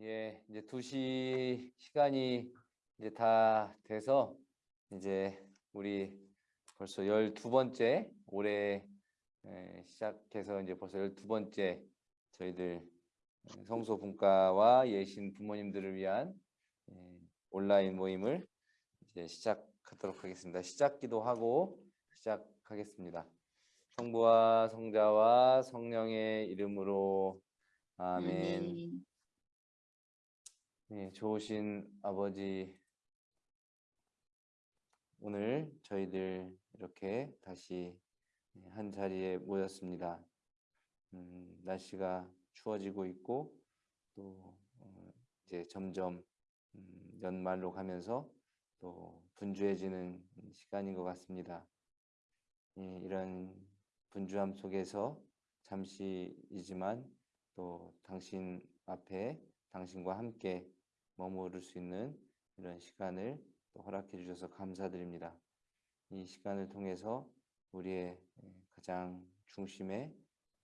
예, 이제 2시 시간이 이제 다 돼서 이제 우리 벌써 12번째 올해 에, 시작해서 이제 벌써 12번째 저희들 성소 분과와 예신 부모님들을 위한 에, 온라인 모임을 이제 시작하도록 하겠습니다. 시작 기도 하고 시작하겠습니다. 성부와 성자와 성령의 이름으로 아멘. 네, 좋으신 아버지, 오늘 저희들 이렇게 다시 한 자리에 모였습니다. 음, 날씨가 추워지고 있고 또 어, 이제 점점 음, 연말로 가면서 또 분주해지는 시간인 것 같습니다. 예, 이런 분주함 속에서 잠시이지만 또 당신 앞에 당신과 함께 머무를 수 있는 이런 시간을 또 허락해 주셔서 감사드립니다. 이 시간을 통해서 우리의 가장 중심에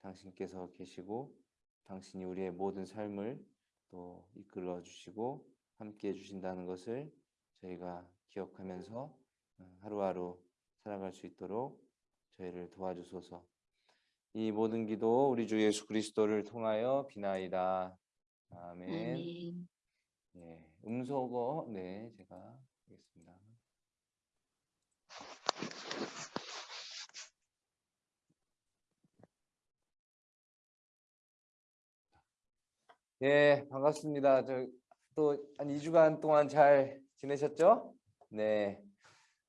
당신께서 계시고 당신이 우리의 모든 삶을 또 이끌어 주시고 함께 해 주신다는 것을 저희가 기억하면서 하루하루 살아갈 수 있도록 저희를 도와주소서. 이 모든 기도 우리 주 예수 그리스도를 통하여 비나이다. 아멘. 아멘. 네, 음소거 네 제가 하겠습니다. 예, 반갑습니다. 저 또한 2주간 동안 잘 지내셨죠? 네.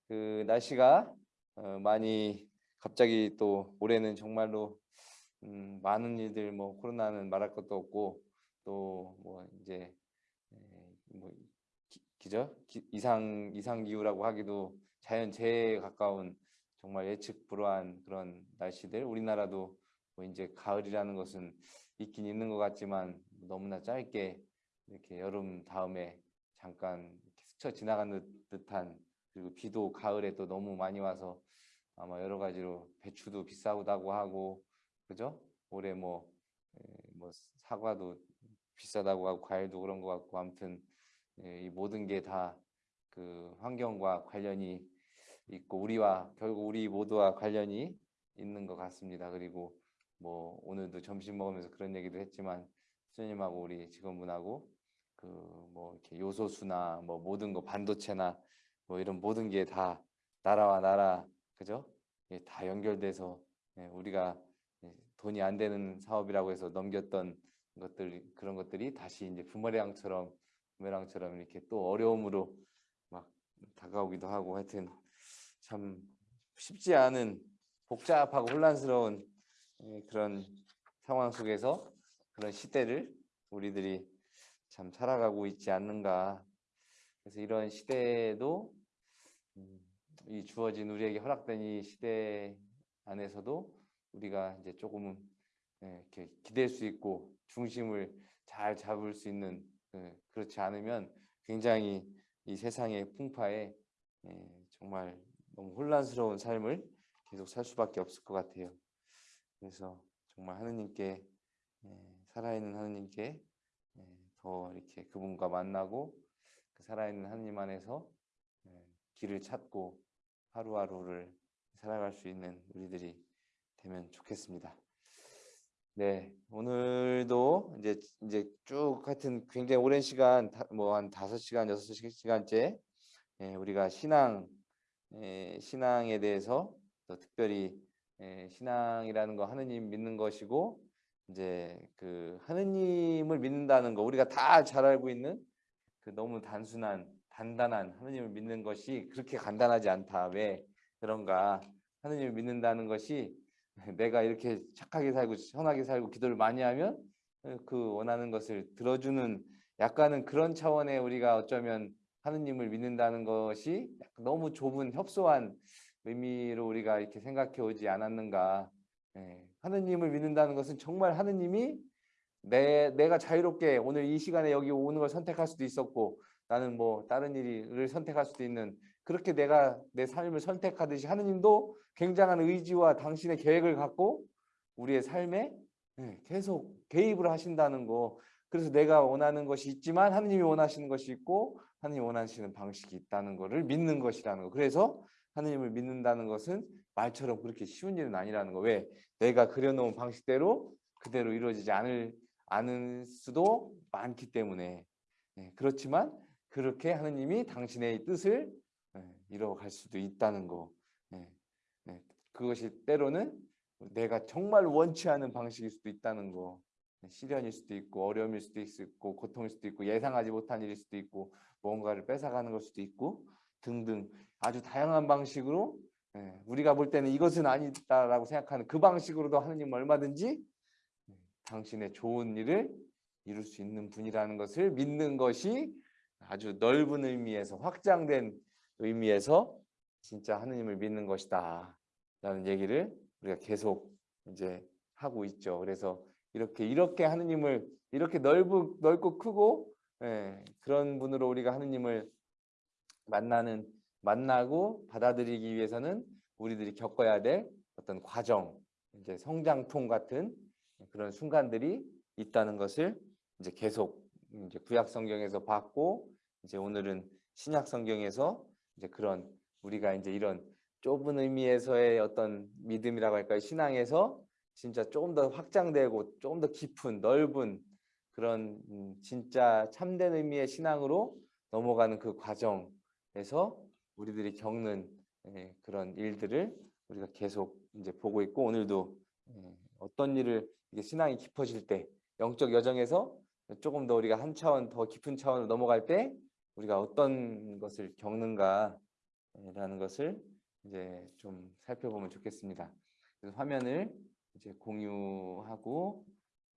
그 날씨가 어, 많이 갑자기 또 올해는 정말로 음, 많은 일들 뭐 코로나는 말할 것도 없고 또 뭐 이제 뭐 기, 죠 이상 이상 기후라고 하기도 자연 재해에 가까운 정말 예측 불허한 그런 날씨들 우리나라도 뭐 이제 가을이라는 것은 있긴 있는 것 같지만 너무나 짧게 이렇게 여름 다음에 잠깐 스쳐 지나가는 듯한 그리고 비도 가을에 또 너무 많이 와서 아마 여러 가지로 배추도 비싸다고 하고 그죠? 올해 뭐, 뭐 사과도 비싸다고 하고 과일도 그런 것 같고 아무튼 이 모든 게 다 그 환경과 관련이 있고 우리와 결국 우리 모두와 관련이 있는 것 같습니다. 그리고 뭐 오늘도 점심 먹으면서 그런 얘기도 했지만 수님하고 우리 직원분하고 그 뭐 이렇게 요소수나 뭐 모든 거 반도체나 뭐 이런 모든 게 다 나라와 나라 그죠? 예, 다 연결돼서 예, 우리가 예, 돈이 안 되는 사업이라고 해서 넘겼던 것들 그런 것들이 다시 이제 부메랑처럼 부메랑처럼 이렇게 또 어려움으로 막 다가오기도 하고 하여튼 참 쉽지 않은 복잡하고 혼란스러운 그런 상황 속에서 그런 시대를 우리들이 참 살아가고 있지 않는가. 그래서 이런 시대에도 음, 이 주어진 우리에게 허락된 이 시대 안에서도 우리가 이제 조금은 이렇게 기댈 수 있고 중심을 잘 잡을 수 있는 그렇지 않으면 굉장히 이 세상의 풍파에 정말 너무 혼란스러운 삶을 계속 살 수밖에 없을 것 같아요. 그래서 정말 하느님께 살아있는 하느님께 더 이렇게 그분과 만나고 그 살아있는 하느님 안에서 길을 찾고 하루하루를 살아갈 수 있는 우리들이 되면 좋겠습니다. 네, 오늘도 이제 이제 쭉 하여튼 굉장히 오랜 시간 뭐 한 다섯 시간 여섯 시간째 예, 우리가 신앙 예, 신앙에 대해서 또 특별히 예, 신앙이라는 거 하느님 믿는 것이고 이제 그 하느님을 믿는다는 거 우리가 다 잘 알고 있는 그 너무 단순한 단단한 하느님을 믿는 것이 그렇게 간단하지 않다. 왜 그런가? 하느님을 믿는다는 것이 내가 이렇게 착하게 살고 선하게 살고 기도를 많이 하면 그 원하는 것을 들어주는 약간은 그런 차원의 우리가 어쩌면 하느님을 믿는다는 것이 너무 좁은 협소한 의미로 우리가 이렇게 생각해 오지 않았는가. 예, 하느님을 믿는다는 것은 정말 하느님이 내, 내가 자유롭게 오늘 이 시간에 여기 오는 걸 선택할 수도 있었고 나는 뭐 다른 일을 선택할 수도 있는 그렇게 내가 내 삶을 선택하듯이 하느님도 굉장한 의지와 당신의 계획을 갖고 우리의 삶에 예, 계속 개입을 하신다는 거 그래서 내가 원하는 것이 있지만 하느님이 원하시는 것이 있고 하느님이 원하시는 방식이 있다는 것을 믿는 것이라는 거. 그래서 하느님을 믿는다는 것은 말처럼 그렇게 쉬운 일은 아니라는 거. 왜? 내가 그려놓은 방식대로 그대로 이루어지지 않을 않을 수도 많기 때문에 네, 그렇지만 그렇게 하느님이 당신의 뜻을 네, 이뤄갈 수도 있다는 거. 네, 네, 그것이 때로는 내가 정말 원치 않은 방식일 수도 있다는 거. 네, 시련일 수도 있고 어려움일 수도 있고 고통일 수도 있고 예상하지 못한 일일 수도 있고 뭔가를 뺏어가는 걸 수도 있고 등등 아주 다양한 방식으로 예, 우리가 볼 때는 이것은 아니다라고 생각하는 그 방식으로도 하느님 얼마든지 예, 당신의 좋은 일을 이룰 수 있는 분이라는 것을 믿는 것이 아주 넓은 의미에서 확장된 의미에서 진짜 하느님을 믿는 것이다 라는 얘기를 우리가 계속 이제 하고 있죠. 그래서 이렇게 이렇게 하느님을 이렇게 넓고 넓고 크고 예, 그런 분으로 우리가 하느님을 만나는 만나고 받아들이기 위해서는 우리들이 겪어야 될 어떤 과정, 이제 성장통 같은 그런 순간들이 있다는 것을 이제 계속 이제 구약 성경에서 봤고 이제 오늘은 신약 성경에서 이제 그런 우리가 이제 이런 좁은 의미에서의 어떤 믿음이라고 할까요? 신앙에서 진짜 조금 더 확장되고 조금 더 깊은 넓은 그런 음, 진짜 참된 의미의 신앙으로 넘어가는 그 과정에서 우리들이 겪는 예, 그런 일들을 우리가 계속 이제 보고 있고 오늘도 예, 어떤 일을 이게 신앙이 깊어질 때 영적 여정에서 조금 더 우리가 한 차원 더 깊은 차원으로 넘어갈 때 우리가 어떤 것을 겪는가라는 것을 이제 좀 살펴보면 좋겠습니다. 그래서 화면을 이제 공유하고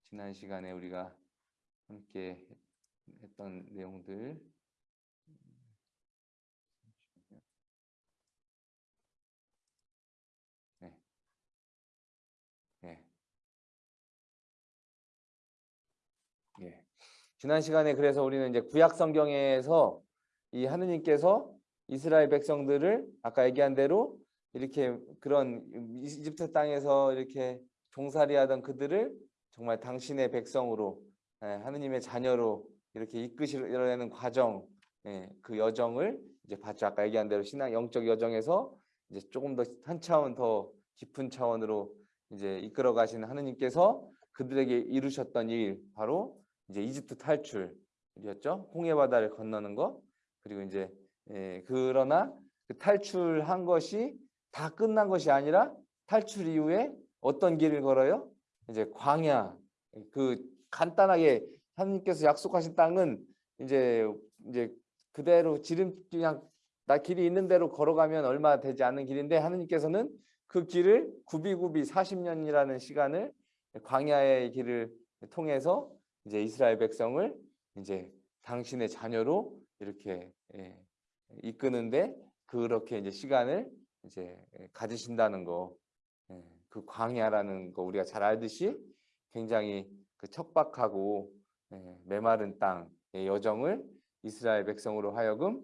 지난 시간에 우리가 함께 했던 내용들 지난 시간에 그래서 우리는 이제 구약 성경에서 이 하느님께서 이스라엘 백성들을 아까 얘기한 대로 이렇게 그런 이집트 땅에서 이렇게 종살이 하던 그들을 정말 당신의 백성으로 예, 하느님의 자녀로 이렇게 이끄시려는 과정 예, 그 여정을 이제 봤죠. 아까 얘기한 대로 신앙 영적 여정에서 이제 조금 더 한 차원 더 깊은 차원으로 이제 이끌어 가시는 하느님께서 그들에게 이루셨던 일 바로 이제 이집트 탈출이었죠? 홍해 바다를 건너는 거. 그리고 이제 예, 그러나 그 탈출한 것이 다 끝난 것이 아니라 탈출 이후에 어떤 길을 걸어요? 이제 광야. 그 간단하게 하나님께서 약속하신 땅은 이제 이제 그대로 지름 그냥 나 길이 있는 대로 걸어가면 얼마 되지 않는 길인데 하나님께서는 그 길을 구비구비 40년이라는 시간을 광야의 길을 통해서 이제 이스라엘 백성을 이제 당신의 자녀로 이렇게 예, 이끄는데 그렇게 이제 시간을 이제 가지신다는 거, 예, 그 광야라는 거 우리가 잘 알듯이 굉장히 그 척박하고 예, 메마른 땅의 여정을 이스라엘 백성으로 하여금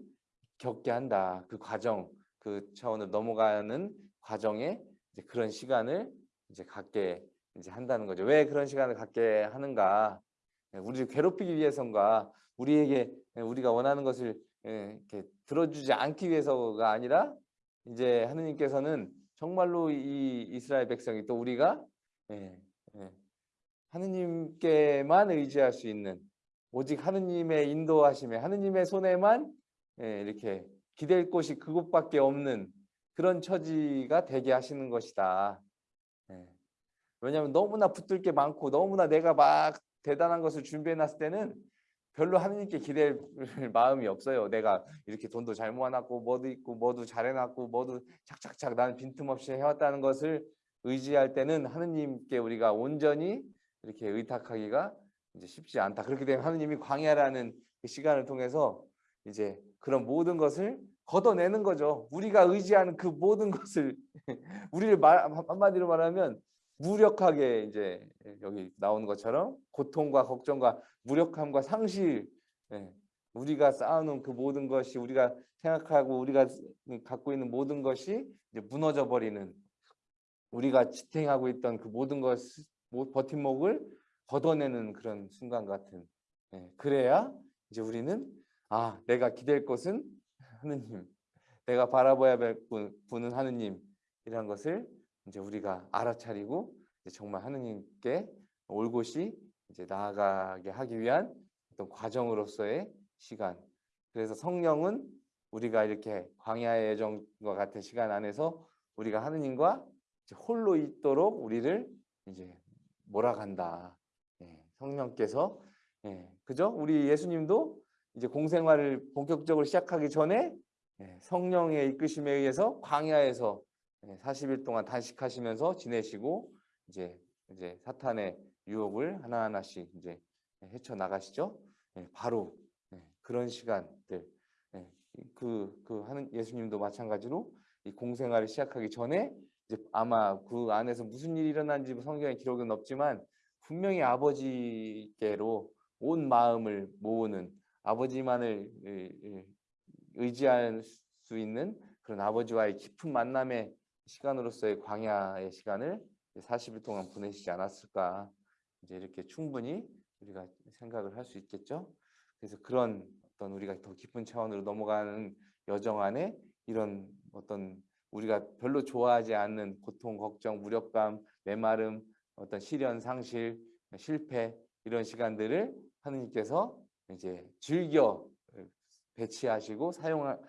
겪게 한다. 그 과정, 그 차원을 넘어가는 과정에 이제 그런 시간을 이제 갖게 이제 한다는 거죠. 왜 그런 시간을 갖게 하는가? 예, 우리를 괴롭히기 위해서인가? 우리에게 우리가 원하는 것을 이렇게 들어주지 않기 위해서가 아니라 이제 하느님께서는 정말로 이 이스라엘 백성이 또 우리가 예, 예, 하느님께만 의지할 수 있는 오직 하느님의 인도하심에 하느님의 손에만 예, 이렇게 기댈 곳이 그곳밖에 없는 그런 처지가 되게 하시는 것이다. 예. 왜냐하면 너무나 붙들 게 많고 너무나 내가 막 대단한 것을 준비해 놨을 때는 별로 하느님께 기댈 마음이 없어요. 내가 이렇게 돈도 잘 모아놨고 뭐도 있고 뭐도 잘해놨고 뭐도 착착착 나는 빈틈없이 해왔다는 것을 의지할 때는 하느님께 우리가 온전히 이렇게 의탁하기가 이제 쉽지 않다. 그렇게 되면 하느님이 광야라는 그 시간을 통해서 이제 그런 모든 것을 걷어내는 거죠. 우리가 의지하는 그 모든 것을 우리를 말, 한마디로 말하면 무력하게 이제 여기 나오는 것처럼 고통과 걱정과 무력함과 상실 예, 우리가 쌓아놓은 그 모든 것이 우리가 생각하고 우리가 갖고 있는 모든 것이 이제 무너져 버리는 우리가 지탱하고 있던 그 모든 것 버팀목을 걷어내는 그런 순간 같은 예, 그래야 이제 우리는 아 내가 기댈 곳은 하느님, 내가 바라봐야 할 분- 분은 하느님이라는 것을 이제 우리가 알아차리고 이제 정말 하느님께 올 곳이 이제 나아가게 하기 위한 어떤 과정으로서의 시간. 그래서 성령은 우리가 이렇게 광야의 여정과 같은 시간 안에서 우리가 하느님과 홀로 있도록 우리를 이제 몰아간다. 예, 성령께서 예, 그죠? 우리 예수님도 이제 공생활을 본격적으로 시작하기 전에 예, 성령의 이끄심에 의해서 광야에서 예, 40일 동안 단식하시면서 지내시고 이제 이제 사탄의 유혹을 하나하나씩 이제 헤쳐 나가시죠. 예, 바로 예, 그런 시간들 예, 그, 그 하는 예수님도 마찬가지로 이 공생활을 시작하기 전에 이제 아마 그 안에서 무슨 일이 일어난지 성경에 기록은 없지만 분명히 아버지께로 온 마음을 모으는 아버지만을 의지할 수 있는 그런 아버지와의 깊은 만남의 시간으로서의 광야의 시간을 40일 동안 보내시지 않았을까 이제 이렇게 충분히 우리가 생각을 할 수 있겠죠. 그래서 그런 어떤 우리가 더 깊은 차원으로 넘어가는 여정 안에 이런 어떤 우리가 별로 좋아하지 않는 고통, 걱정, 무력감, 메마름, 어떤 시련, 상실, 실패 이런 시간들을 하느님께서 이제 즐겨 배치하시고 사용하신다.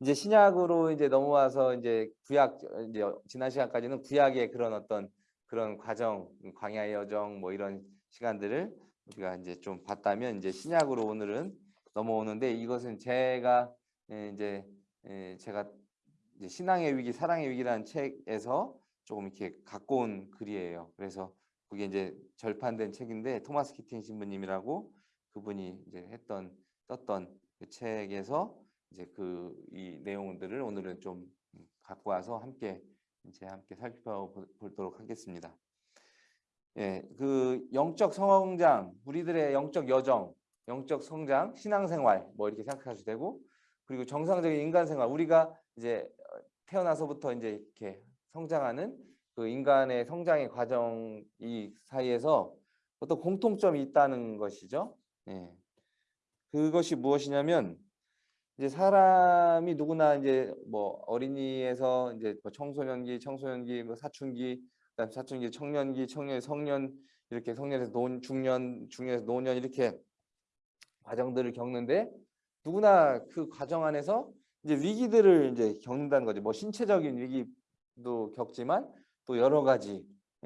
이제 신약으로 이제 넘어와서 이제 구약 이제 지난 시간까지는 구약의 그런 어떤 그런 과정, 광야의 여정 뭐 이런 시간들을 우리가 이제 좀 봤다면 이제 신약으로 오늘은 넘어오는데 이것은 제가 예, 이제 예, 제가 이제 신앙의 위기, 사랑의 위기라는 책에서 조금 이렇게 갖고 온 글이에요. 그래서 그게 이제 절판된 책인데 토마스 키팅 신부님이라고 그분이 이제 했던 썼던 그 책에서 이제 그 이 내용들을 오늘은 좀 갖고 와서 함께 이제 함께 살펴보도록 하겠습니다. 예, 그 영적 성장, 우리들의 영적 여정, 영적 성장, 신앙생활 뭐 이렇게 생각하셔도 되고 그리고 정상적인 인간 생활, 우리가 이제 태어나서부터 이제 이렇게 성장하는 그 인간의 성장의 과정 이 사이에서 어떤 공통점이 있다는 것이죠. 예. 그것이 무엇이냐면 이제 사람이 누구나 이제 뭐 어린이에서 이제 뭐 청소년기, 청소년기, 뭐 사춘기, 그다음 사춘기, 청년기, 청년, 성년 이렇게 성년에서 노, 중년, 중년에서 노년 이렇게 과정들을 겪는데 누구나 그 과정 안에서 이제 위기들을 이제 겪는다는 거죠. 뭐 신체적인 위기도 겪지만 또 여러 가지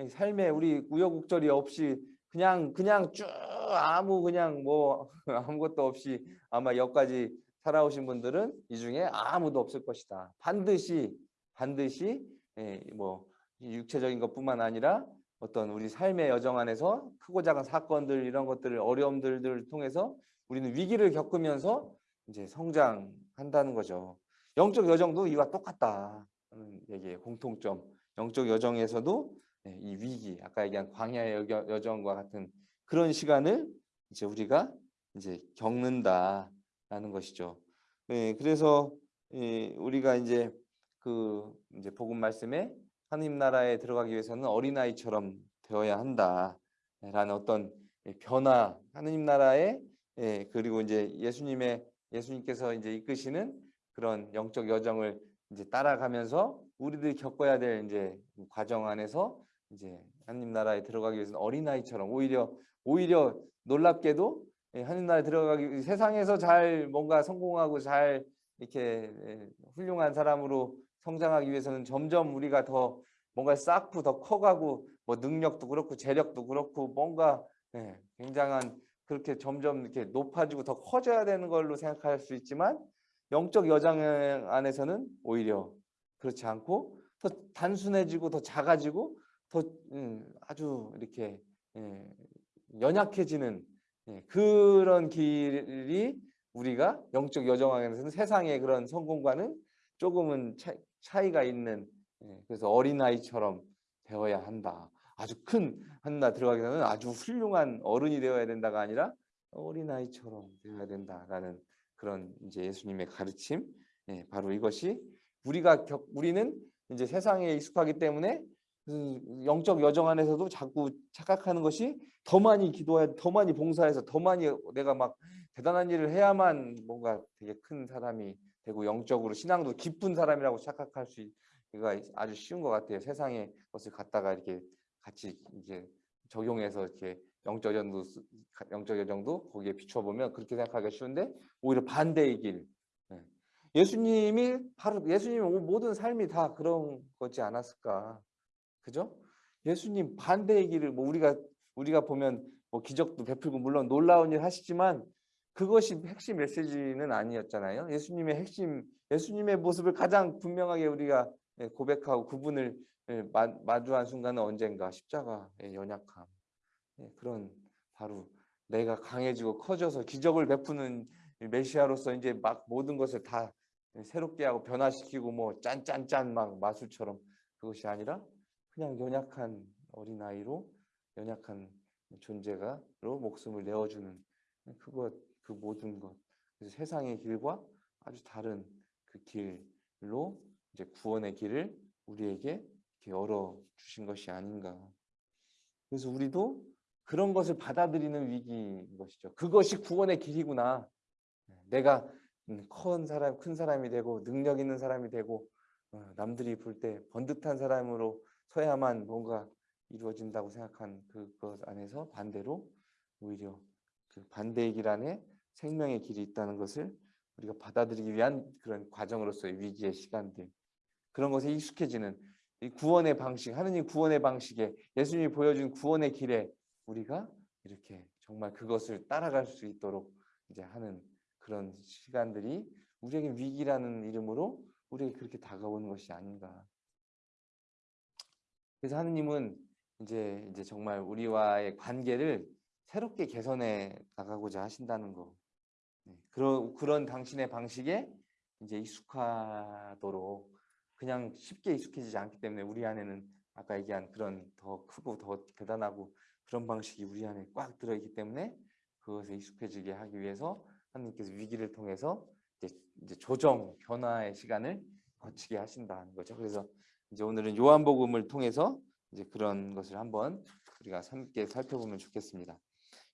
삶에 우리 우여곡절이 없이 그냥 그냥 쭉 아무 그냥 뭐 아무것도 없이 아마 여기까지 살아오신 분들은 이 중에 아무도 없을 것이다. 반드시 반드시 예, 뭐 육체적인 것뿐만 아니라 어떤 우리 삶의 여정 안에서 크고 작은 사건들 이런 것들을 어려움들을 통해서 우리는 위기를 겪으면서 이제 성장한다는 거죠. 영적 여정도 이와 똑같다. 는 얘기예요. 공통점. 영적 여정에서도 예, 이 위기, 아까 얘기한 광야의 여- 여정과 같은 그런 시간을 이제 우리가 이제 겪는다 라는 것이죠. 예, 그래서 예, 우리가 이제 그 이제 복음 말씀에 하나님 나라에 들어가기 위해서는 어린아이처럼 되어야 한다라는 어떤 예, 변화, 하나님 나라에 예, 그리고 이제 예수님의 예수님께서 이제 이끄시는 그런 영적 여정을 이제 따라가면서 우리들이 겪어야 될 이제 과정 안에서 이제 하나님 나라에 들어가기 위해서는 어린아이처럼 오히려 오히려 놀랍게도 예, 하나님 나라에 들어가기 세상에서 잘 뭔가 성공하고 잘 이렇게 예, 훌륭한 사람으로 성장하기 위해서는 점점 우리가 더 뭔가 쌓고 더 커가고 뭐 능력도 그렇고 재력도 그렇고 뭔가 예, 굉장한 그렇게 점점 이렇게 높아지고 더 커져야 되는 걸로 생각할 수 있지만 영적 여정 안에서는 오히려 그렇지 않고 더 단순해지고 더 작아지고 더 음, 아주 이렇게 예, 연약해지는 예, 그런 길이 우리가 영적 여정 안에서는 세상의 그런 성공과는 조금은 차, 차이가 있는 예, 그래서 어린아이처럼 되어야 한다. 아주 큰 한나 들어가기 전에 아주 훌륭한 어른이 되어야 된다가 아니라 어린아이처럼 되어야 된다라는 그런 이제 예수님의 가르침 예, 바로 이것이 우리가 겪, 우리는 이제 세상에 익숙하기 때문에 그 영적 여정 안에서도 자꾸 착각하는 것이 더 많이 기도해야 더 많이 봉사해서 더 많이 내가 막 대단한 일을 해야만 뭔가 되게 큰 사람이 되고 영적으로 신앙도 깊은 사람이라고 착각할 수 있가 아주 쉬운 것 같아요. 세상의 것을 갖다가 이렇게 같이 이제 적용해서 이렇게 영적 여정도 영적 여정도 거기에 비춰 보면 그렇게 생각하기가 쉬운데 오히려 반대의 길. 예. 예수님이 바로 예수님의 모든 삶이 다 그런 거지 않았을까? 그죠? 예수님 반대의 길을 뭐 우리가 우리가 보면 뭐 기적도 베풀고 물론 놀라운 일 하시지만 그것이 핵심 메시지는 아니었잖아요. 예수님의 핵심 예수님의 모습을 가장 분명하게 우리가 예, 고백하고 그분을 예, 마주한 순간은 언젠가 십자가의 연약함 예, 그런 바로 내가 강해지고 커져서 기적을 베푸는 메시아로서 이제 막 모든 것을 다 새롭게 하고 변화시키고 뭐 짠짠짠 막 마술처럼 그것이 아니라 그냥 연약한 어린아이로 연약한 존재가로 목숨을 내어주는 그것 그 모든 것 그래서 세상의 길과 아주 다른 그 길로 이제 구원의 길을 우리에게 열어 주신 것이 아닌가. 그래서 우리도 그런 것을 받아들이는 위기인 것이죠. 그것이 구원의 길이구나. 내가 큰 사람, 큰 사람이 되고 능력 있는 사람이 되고 어, 남들이 볼 때 번듯한 사람으로 서야만 뭔가 이루어진다고 생각한 그것 안에서 반대로 오히려 그 반대의 길 안에 생명의 길이 있다는 것을 우리가 받아들이기 위한 그런 과정으로서의 위기의 시간들. 그런 것에 익숙해지는 이 구원의 방식 하느님 구원의 방식에 예수님이 보여준 구원의 길에 우리가 이렇게 정말 그것을 따라갈 수 있도록 이제 하는 그런 시간들이 우리에게 위기라는 이름으로 우리에게 그렇게 다가오는 것이 아닌가 그래서 하느님은 이제 이제 정말 우리와의 관계를 새롭게 개선해 나가고자 하신다는 거. 네, 그런 그런 당신의 방식에 이제 익숙하도록 그냥 쉽게 익숙해지지 않기 때문에 우리 안에는 아까 얘기한 그런 더 크고 더 대단하고 그런 방식이 우리 안에 꽉 들어있기 때문에 그것에 익숙해지게 하기 위해서 하나님께서 위기를 통해서 이제, 이제 조정 변화의 시간을 거치게 하신다는 거죠. 그래서 이제 오늘은 요한복음을 통해서 이제 그런 것을 한번 우리가 함께 살펴보면 좋겠습니다.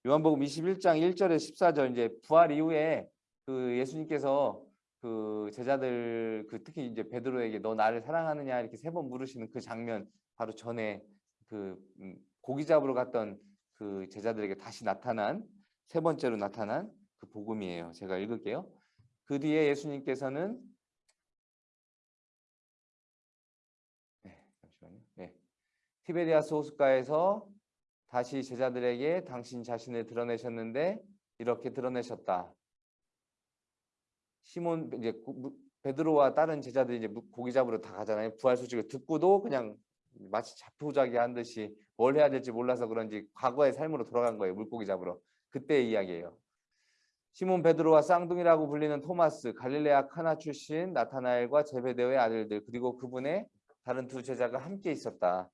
요한복음 21장 1절에 14절 이제 부활 이후에 그 예수님께서 그 제자들 그 특히 이제 베드로에게 너 나를 사랑하느냐 이렇게 세 번 물으시는 그 장면 바로 전에 그 음, 고기 잡으러 갔던 그 제자들에게 다시 나타난 세 번째로 나타난 그 복음이에요. 제가 읽을게요. 그 뒤에 예수님께서는 티베리아스 호숫가에서 다시 제자들에게 당신 자신을 드러내셨는데 이렇게 드러내셨다. 시몬 이제 베드로와 다른 제자들이 이제 고기 잡으러 다 가잖아요. 부활 소식을 듣고도 그냥 마치 자포자기 한 듯이 뭘 해야 될지 몰라서 그런지 과거의 삶으로 돌아간 거예요. 물고기 잡으러. 그때의 이야기예요. 시몬 베드로와 쌍둥이라고 불리는 토마스, 갈릴레아 카나 출신 나타나엘과 제베데오의 아들들 그리고 그분의 다른 두 제자가 함께 있었다.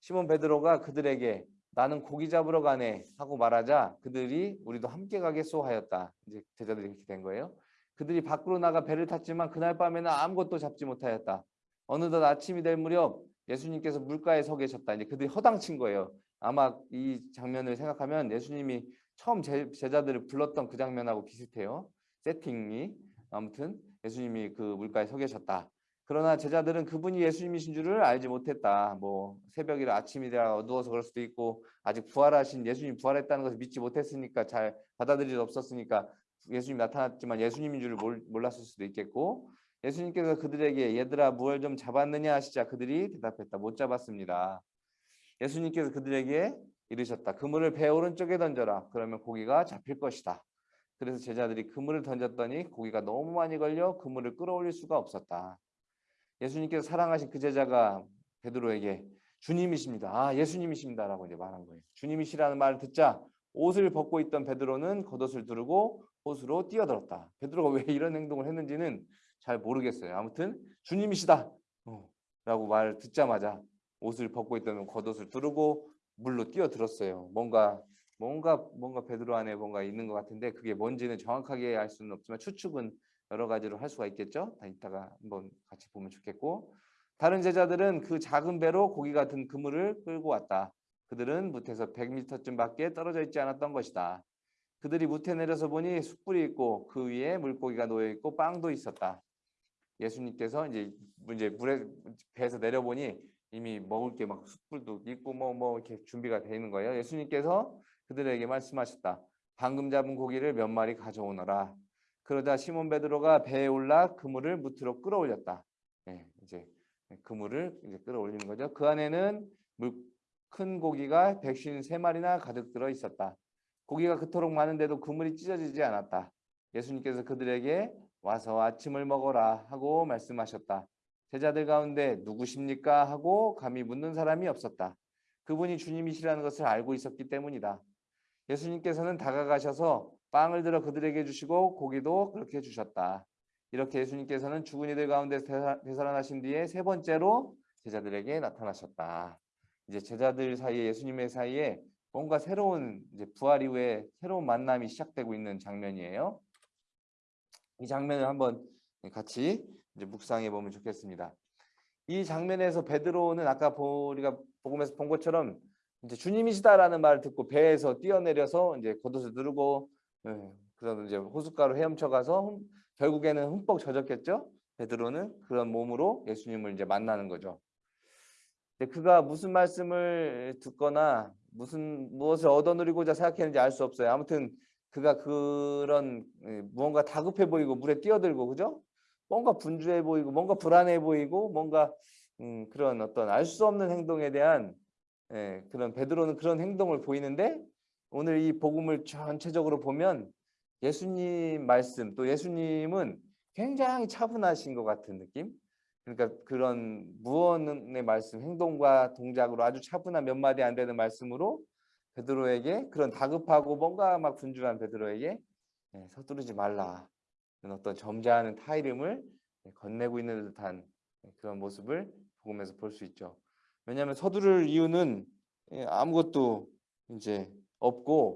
시몬 베드로가 그들에게 나는 고기 잡으러 가네 하고 말하자 그들이 우리도 함께 가겠소 하였다. 이제 제자들이 이렇게 된 거예요. 그들이 밖으로 나가 배를 탔지만 그날 밤에는 아무것도 잡지 못하였다. 어느덧 아침이 될 무렵 예수님께서 물가에 서 계셨다. 이제 그들이 허당친 거예요. 아마 이 장면을 생각하면 예수님이 처음 제, 제자들을 불렀던 그 장면하고 비슷해요. 세팅이 아무튼 예수님이 그 물가에 서 계셨다. 그러나 제자들은 그분이 예수님이신 줄을 알지 못했다. 뭐 새벽이라 아침이라 어두워서 그럴 수도 있고 아직 부활하신 예수님 부활했다는 것을 믿지 못했으니까 잘 받아들일 수 없었으니까 예수님 나타났지만 예수님인 줄을 몰랐을 수도 있겠고 예수님께서 그들에게 얘들아 무얼 좀 잡았느냐 하시자 그들이 대답했다. 못 잡았습니다. 예수님께서 그들에게 이르셨다. 그물을 배 오른쪽에 던져라. 그러면 고기가 잡힐 것이다. 그래서 제자들이 그물을 던졌더니 고기가 너무 많이 걸려 그물을 끌어올릴 수가 없었다. 예수님께서 사랑하신 그 제자가 베드로에게 주님이십니다. 아, 예수님이십니다라고 이제 말한 거예요. 주님이시라는 말을 듣자 옷을 벗고 있던 베드로는 겉옷을 두르고 호수로 뛰어들었다. 베드로가 왜 이런 행동을 했는지는 잘 모르겠어요. 아무튼 주님이시다. 어, 라고 말을 듣자마자 옷을 벗고 있던 겉옷을 두르고 물로 뛰어들었어요. 뭔가 뭔가 뭔가 베드로 안에 뭔가 있는 것 같은데 그게 뭔지는 정확하게 알 수는 없지만 추측은 여러 가지로 할 수가 있겠죠. 다 이따가 한번 같이 보면 좋겠고 다른 제자들은 그 작은 배로 고기 같은 그물을 끌고 왔다. 그들은 무태에서 100m쯤 밖에 떨어져 있지 않았던 것이다. 그들이 무태 내려서 보니 숯불이 있고 그 위에 물고기가 놓여 있고 빵도 있었다. 예수님께서 이제 이제 물에 배에서 내려보니 이미 먹을 게 막 숯불도 있고 뭐뭐 이렇게 준비가 되어 있는 거예요. 예수님께서 그들에게 말씀하셨다. 방금 잡은 고기를 몇 마리 가져오너라. 그러자 시몬 베드로가 배에 올라 그물을 무트로 끌어올렸다. 네, 이제 그물을 이제 끌어올리는 거죠. 그 안에는 물, 큰 고기가 백신 세 마리나 가득 들어 있었다. 고기가 그토록 많은데도 그물이 찢어지지 않았다. 예수님께서 그들에게 와서 아침을 먹어라 하고 말씀하셨다. 제자들 가운데 누구십니까 하고 감히 묻는 사람이 없었다. 그분이 주님이시라는 것을 알고 있었기 때문이다. 예수님께서는 다가가셔서 빵을 들어 그들에게 주시고 고기도 그렇게 주셨다. 이렇게 예수님께서는 죽은 이들 가운데 되살아나신 뒤에 세 번째로 제자들에게 나타나셨다. 이제 제자들 사이에 예수님의 사이에 뭔가 새로운 이제 부활 이후에 새로운 만남이 시작되고 있는 장면이에요. 이 장면을 한번 같이 이제 묵상해 보면 좋겠습니다. 이 장면에서 베드로는 아까 우리가 복음에서 본 것처럼 이제 주님이시다라는 말을 듣고 배에서 뛰어내려서 이제 겉옷을 누르고 예, 그래서 이제 호숫가로 헤엄쳐 가서 결국에는 흠뻑 젖었겠죠. 베드로는 그런 몸으로 예수님을 이제 만나는 거죠. 그가 무슨 말씀을 듣거나 무슨 무엇을 얻어 누리고자 생각했는지 알 수 없어요. 아무튼 그가 그런 예, 무언가 다급해 보이고 물에 뛰어들고 그죠? 뭔가 분주해 보이고 뭔가 불안해 보이고 뭔가 음, 그런 어떤 알 수 없는 행동에 대한 예, 그런 베드로는 그런 행동을 보이는데 오늘 이 복음을 전체적으로 보면 예수님 말씀 또 예수님은 굉장히 차분하신 것 같은 느낌. 그러니까 그런 무언의 말씀, 행동과 동작으로 아주 차분한 몇 마디 안 되는 말씀으로 베드로에게 그런 다급하고 뭔가 막 분주한 베드로에게 예, 서두르지 말라 어떤 점잖은 타이름을 예, 건네고 있는 듯한 그런 모습을 복음에서 볼 수 있죠. 왜냐하면 서두를 이유는 예, 아무것도 이제 없고,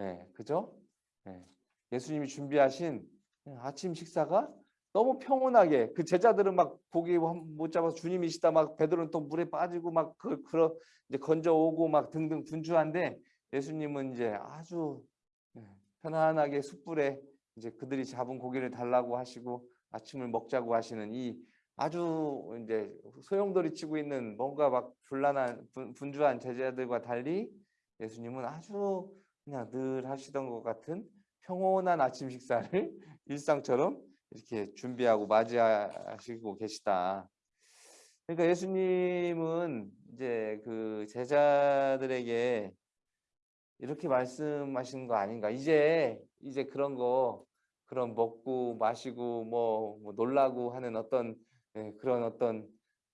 예, 그죠? 예, 예수님이 준비하신 아침 식사가 너무 평온하게 그 제자들은 막 고기 못 잡아서 주님이시다 막 베드로는 또 물에 빠지고 막 그, 그러 이제 건져 오고 막 등등 분주한데 예수님은 이제 아주 예, 편안하게 숯불에 이제 그들이 잡은 고기를 달라고 하시고 아침을 먹자고 하시는 이 아주 이제 소용돌이 치고 있는 뭔가 막 불란한 분주한 제자들과 달리 예수님은 아주 그냥 늘 하시던 것 같은 평온한 아침 식사를 일상처럼 이렇게 준비하고 맞이하시고 계시다. 그러니까 예수님은 이제 그 제자들에게 이렇게 말씀하시는 거 아닌가? 이제 이제 그런 거 그런 먹고 마시고 뭐, 뭐 놀라고 하는 어떤 예, 그런 어떤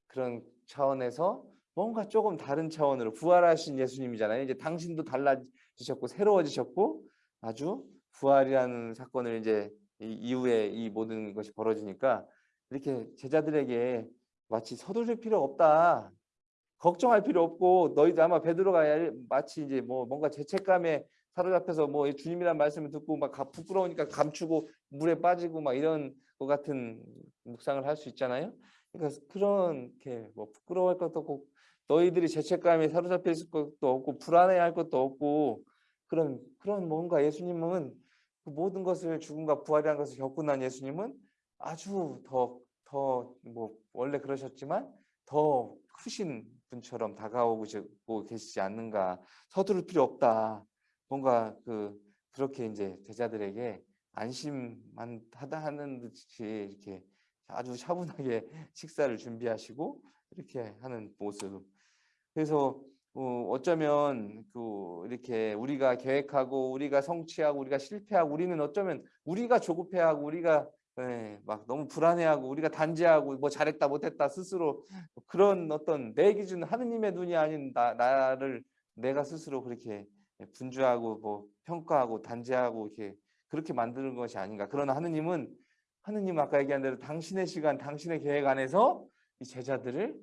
그런 차원에서 뭔가 조금 다른 차원으로 부활하신 예수님이잖아요. 이제 당신도 달라지셨고 새로워지셨고 아주 부활이라는 사건을 이제 이후에 이 모든 것이 벌어지니까 이렇게 제자들에게 마치 서두를 필요 없다. 걱정할 필요 없고 너희들 아마 베드로가 마치 이제 뭐 뭔가 죄책감에 사로잡혀서 뭐 주님이란 말씀을 듣고 막 부끄러우니까 감추고 물에 빠지고 막 이런 것 같은 묵상을 할 수 있잖아요. 그러니까 그렇게 뭐 부끄러워할 것도 없고 너희들이 죄책감에 사로잡혀 있을 것도 없고 불안해할 것도 없고 그런 그런 뭔가 예수님은 그 모든 것을 죽음과 부활이라는 것을 겪고 난 예수님은 아주 더 더 뭐 원래 그러셨지만 더 크신 분처럼 다가오고 계시지 않는가 서두를 필요 없다 뭔가 그 그렇게 이제 제자들에게 안심만 하다 하는 듯이 이렇게 아주 차분하게 식사를 준비하시고 이렇게 하는 모습. 그래서 어, 어쩌면 그 이렇게 우리가 계획하고 우리가 성취하고 우리가 실패하고 우리는 어쩌면 우리가 조급해하고 우리가 예, 막 너무 불안해하고 우리가 단죄하고 뭐 잘했다 못했다 스스로 그런 어떤 내 기준 하느님의 눈이 아닌 나, 나를 내가 스스로 그렇게 분주하고 뭐 평가하고 단죄하고 이렇게 그렇게 만드는 것이 아닌가. 그러나 하느님은 하느님 아까 얘기한 대로 당신의 시간, 당신의 계획 안에서 이 제자들을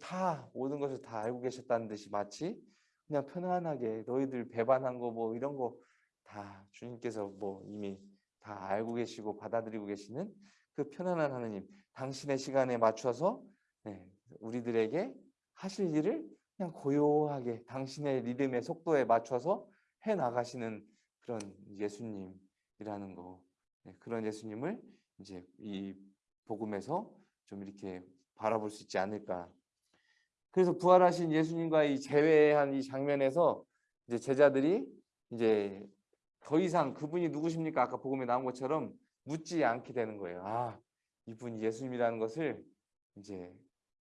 다 모든 것을 다 알고 계셨다는 듯이 마치 그냥 편안하게 너희들 배반한 거 뭐 이런 거 다 주님께서 뭐 이미 다 알고 계시고 받아들이고 계시는 그 편안한 하느님, 당신의 시간에 맞춰서 네, 우리들에게 하실 일을 그냥 고요하게 당신의 리듬의 속도에 맞춰서 해 나가시는 그런 예수님이라는 거 네, 그런 예수님을 이제 이 복음에서 좀 이렇게 바라볼 수 있지 않을까. 그래서 부활하신 예수님과 이 재회한 이 장면에서 이제 제자들이 이제 더 이상 그분이 누구십니까? 아까 복음에 나온 것처럼 묻지 않게 되는 거예요. 아, 이분이 예수님이라는 것을 이제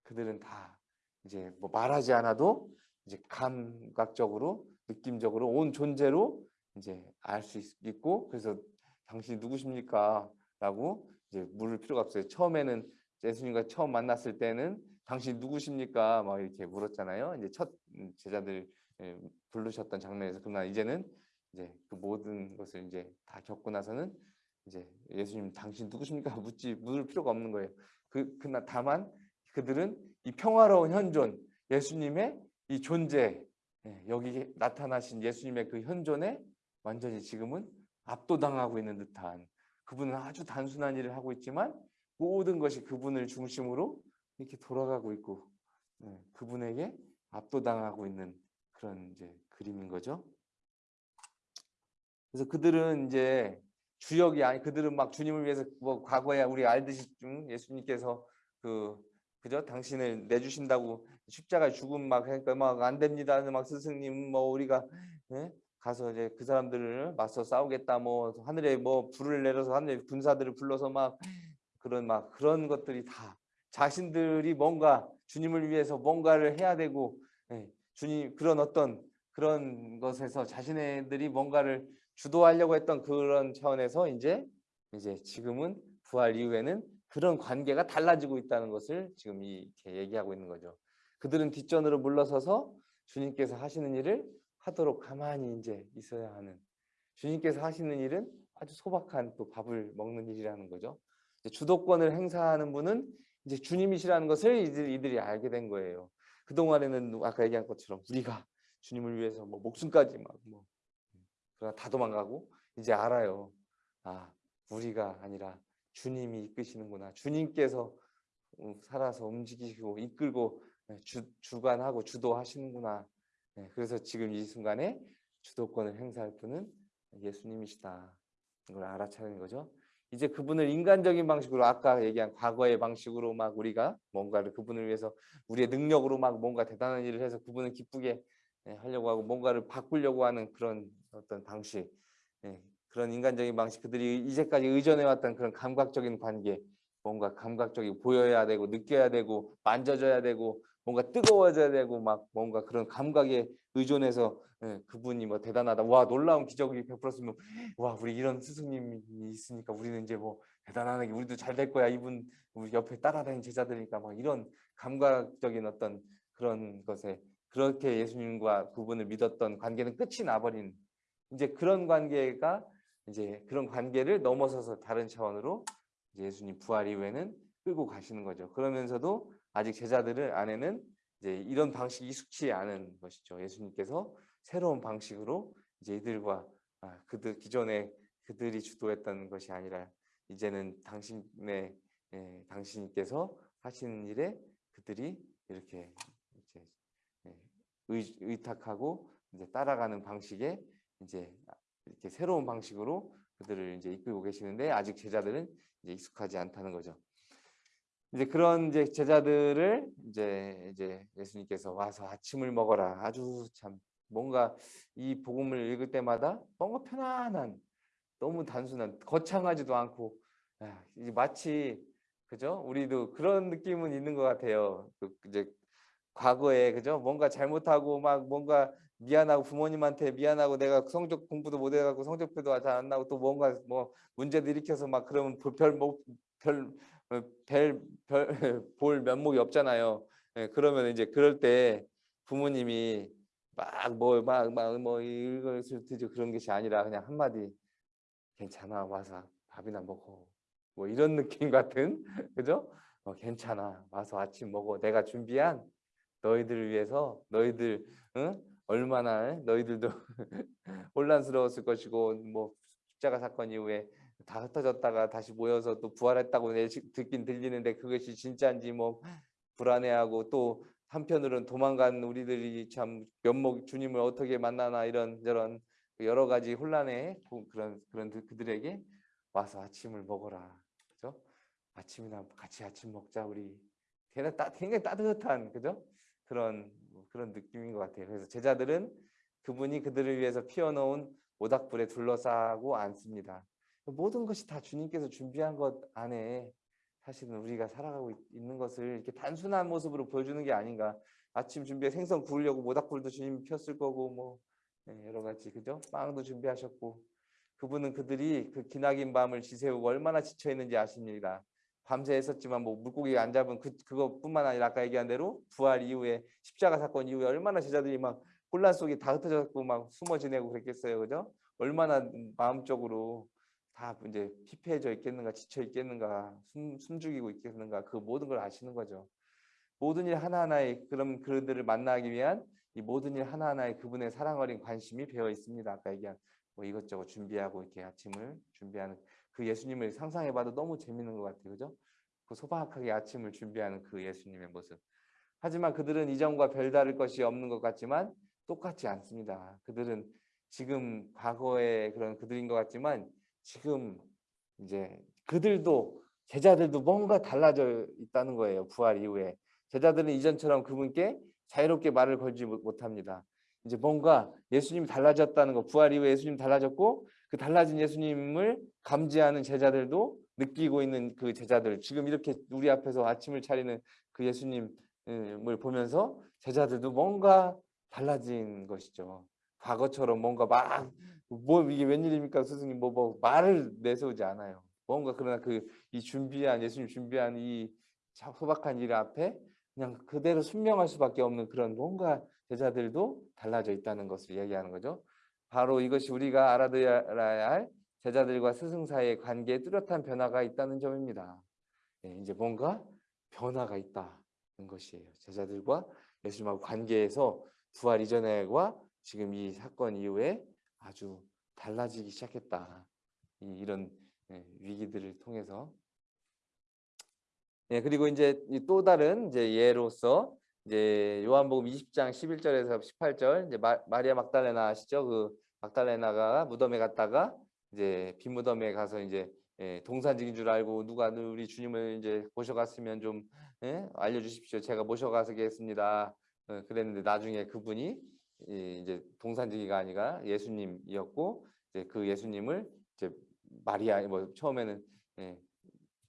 그들은 다 이제 뭐 말하지 않아도 이제 감각적으로 느낌적으로 온 존재로 이제 알 수 있고 그래서 당신이 누구십니까? 라고 이제 물을 필요가 없어요. 처음에는 예수님과 처음 만났을 때는 당신 누구십니까? 막 이렇게 물었잖아요. 이제 첫 제자들 예, 부르셨던 장면에서 그러나 이제는 이제 그 모든 것을 이제 다 겪고 나서는 이제 예수님 당신 누구십니까? 묻지 물을 필요가 없는 거예요. 그 그나 다만 그들은 이 평화로운 현존 예수님의 이 존재 예, 여기 나타나신 예수님의 그 현존에 완전히 지금은 압도당하고 있는 듯한 그분은 아주 단순한 일을 하고 있지만 모든 것이 그분을 중심으로 이렇게 돌아가고 있고 예, 그분에게 압도당하고 있는 그런 이제 그림인 거죠. 그래서 그들은 이제 주역이 아니 그들은 막 주님을 위해서 뭐 과거에 우리 알듯이 좀 예수님께서 그 그죠 당신을 내주신다고 십자가 죽음 막 그러니까 막 안 됩니다 막 스승님 뭐 우리가 예? 가서 이제 그 사람들을 맞서 싸우겠다 뭐 하늘에 뭐 불을 내려서 하늘 군사들을 불러서 막 그런 막 그런 것들이 다 자신들이 뭔가 주님을 위해서 뭔가를 해야 되고 예, 주님 그런 어떤 그런 것에서 자신들이 뭔가를 주도하려고 했던 그런 차원에서 이제 이제 지금은 부활 이후에는 그런 관계가 달라지고 있다는 것을 지금 이렇게 얘기하고 있는 거죠. 그들은 뒷전으로 물러서서 주님께서 하시는 일을 하도록 가만히 이제 있어야 하는 주님께서 하시는 일은 아주 소박한 또 밥을 먹는 일이라는 거죠. 주도권을 행사하는 분은 이제 주님이시라는 것을 이들이, 이들이 알게 된 거예요. 그 동안에는 아까 얘기한 것처럼 우리가 주님을 위해서 뭐 목숨까지 막뭐 그러나 다 도망가고 이제 알아요. 아 우리가 아니라 주님이 이끄시는구나. 주님께서 어, 살아서 움직이시고 이끌고 네, 주, 주관하고 주도하시는구나. 네, 그래서 지금 이 순간에 주도권을 행사할 분은 예수님이시다. 이걸 알아차리는 거죠. 이제 그분을 인간적인 방식으로 아까 얘기한 과거의 방식으로 막 우리가 뭔가를 그분을 위해서 우리의 능력으로 막 뭔가 대단한 일을 해서 그분을 기쁘게 예, 하려고 하고 뭔가를 바꾸려고 하는 그런 어떤 방식 예, 그런 인간적인 방식 그들이 이제까지 의존해왔던 그런 감각적인 관계 뭔가 감각적이 보여야 되고 느껴야 되고 만져져야 되고 뭔가 뜨거워져야 되고 막 뭔가 그런 감각에 의존해서 예, 그분이 뭐 대단하다 와 놀라운 기적이 베풀었으면 와 우리 이런 스승님이 있으니까 우리는 이제 뭐 대단하게 우리도 잘 될 거야 이분 우리 옆에 따라다니는 제자들이니까 막 이런 감각적인 어떤 그런 것에 그렇게 예수님과 그분을 믿었던 관계는 끝이 나버린 이제 그런 관계가 이제 그런 관계를 넘어서서 다른 차원으로 예수님 부활 이후에는 끌고 가시는 거죠. 그러면서도 아직 제자들을 안에는 이제 이런 방식이 익숙치 않은 것이죠. 예수님께서 새로운 방식으로 이제 이들과 아, 그들 기존에 그들이 주도했던 것이 아니라 이제는 당신의 예, 당신께서 하시는 일에 그들이 이렇게 이제 예, 의, 의탁하고 이제 따라가는 방식에 이제 이렇게 새로운 방식으로 그들을 이제 이끌고 계시는데 아직 제자들은 이제 익숙하지 않다는 거죠. 이제 그런 이제 제자들을 이제 이제 예수님께서 와서 아침을 먹어라. 아주 참 뭔가 이 복음을 읽을 때마다 뭔가 편안한 너무 단순한 거창하지도 않고 야, 마치 그죠? 우리도 그런 느낌은 있는 것 같아요. 그 이제 과거에 그죠? 뭔가 잘못하고 막 뭔가 미안하고 부모님한테 미안하고 내가 성적 공부도 못 해갖고 성적표도 잘 안 나고 또 뭔가 뭐 문제도 일으켜서 막 그러면 별별별 별, 별, 볼 면목이 없잖아요. 예, 그러면 이제 그럴 때 부모님이 막 뭐 막 막 뭐 이것을 드죠 그런 것이 아니라 그냥 한마디 괜찮아 와서 밥이나 먹어 뭐 이런 느낌 같은 그죠? 어, 괜찮아 와서 아침 먹어 내가 준비한 너희들을 위해서 너희들 응? 얼마나 너희들도 혼란스러웠을 것이고 뭐 십자가 사건 이후에 다 흩어졌다가 다시 모여서 또 부활했다고 듣긴 들리는데 그것이 진짜인지 뭐 불안해하고 또 한편으로는 도망간 우리들이 참 면목 주님을 어떻게 만나나 이런 저런 여러 가지 혼란에 그- 그런 그런 그- 그들에게 와서 아침을 먹어라. 그죠? 아침이나 같이 아침 먹자 우리. 따, 굉장히 따뜻한 그죠? 그런 그런 느낌인 것 같아요. 그래서 제자들은 그분이 그들을 위해서 피워놓은 모닥불에 둘러싸고 앉습니다. 모든 것이 다 주님께서 준비한 것 안에 사실은 우리가 살아가고 있- 있는 것을 이렇게 단순한 모습으로 보여주는 게 아닌가. 아침 준비에 생선 구우려고 모닥불도 주님이 폈을 거고 뭐 네, 여러 가지 그죠? 빵도 준비하셨고 그분은 그들이 그 기나긴 밤을 지새우고 얼마나 지쳐 있는지 아십니다. 밤새 했었지만 뭐 물고기 안 잡은 그 그것뿐만 아니라 아까 얘기한 대로 부활 이후에 십자가 사건 이후에 얼마나 제자들이 막 혼란 속에 다 흩어졌고 막 숨어 지내고 그랬겠어요, 그죠? 얼마나 마음적으로 다 이제 피폐해져 있겠는가, 지쳐 있겠는가, 숨, 숨죽이고 있겠는가, 그 모든 걸 아시는 거죠. 모든 일 하나하나에 그런 그들을 만나기 위한 이 모든 일 하나하나에 그분의 사랑 어린 관심이 배어 있습니다. 아까 얘기한 뭐 이것저것 준비하고 이렇게 아침을 준비하는 그 예수님을 상상해봐도 너무 재밌는 것 같아요, 그죠? 그 소박하게 아침을 준비하는 그 예수님의 모습. 하지만 그들은 이전과 별다를 것이 없는 것 같지만 똑같지 않습니다. 그들은 지금 과거의 그런 그들인 것 같지만 지금 이제 그들도 제자들도 뭔가 달라져 있다는 거예요. 부활 이후에 제자들은 이전처럼 그분께 자유롭게 말을 걸지 못- 못합니다. 이제 뭔가 예수님이 달라졌다는 거, 부활 이후에 예수님 달라졌고 그 달라진 예수님을 감지하는 제자들도 느끼고 있는 그 제자들 지금 이렇게 우리 앞에서 아침을 차리는 그 예수님을 보면서 제자들도 뭔가 달라진 것이죠. 과거처럼 뭔가 막 뭐 이게 웬일입니까 스승님 뭐, 뭐 말을 내세우지 않아요. 뭔가 그러나 그 이 준비한 예수님 준비한 이 자- 소박한 일 앞에 그냥 그대로 순명할 수밖에 없는 그런 뭔가 제자들도 달라져 있다는 것을 얘기하는 거죠. 바로 이것이 우리가 알아들어야 할 제자들과 스승 사이의 관계에 뚜렷한 변화가 있다는 점입니다. 예, 이제 뭔가 변화가 있다는 것이에요. 제자들과 예수님하고 관계에서 부활 이전에와 지금 이 사건 이후에 아주 달라지기 시작했다. 이, 이런 예, 위기들을 통해서. 예, 그리고 이제 이또 다른 이제 예로서 이제 요한복음 20장 11절에서 18절 이제 마, 마리아 막달레나 아시죠? 그 막달레나가 무덤에 갔다가 이제 빈 무덤에 가서 이제 예, 동산직인 줄 알고 누가 우리 주님을 이제 모셔갔으면 좀 예? 알려주십시오. 제가 모셔가겠습니다. 어, 그랬는데 나중에 그분이 이- 이제 동산직이가 아니라 예수님이었고 이제 그 예수님을 이제 마리아 뭐 처음에는 예,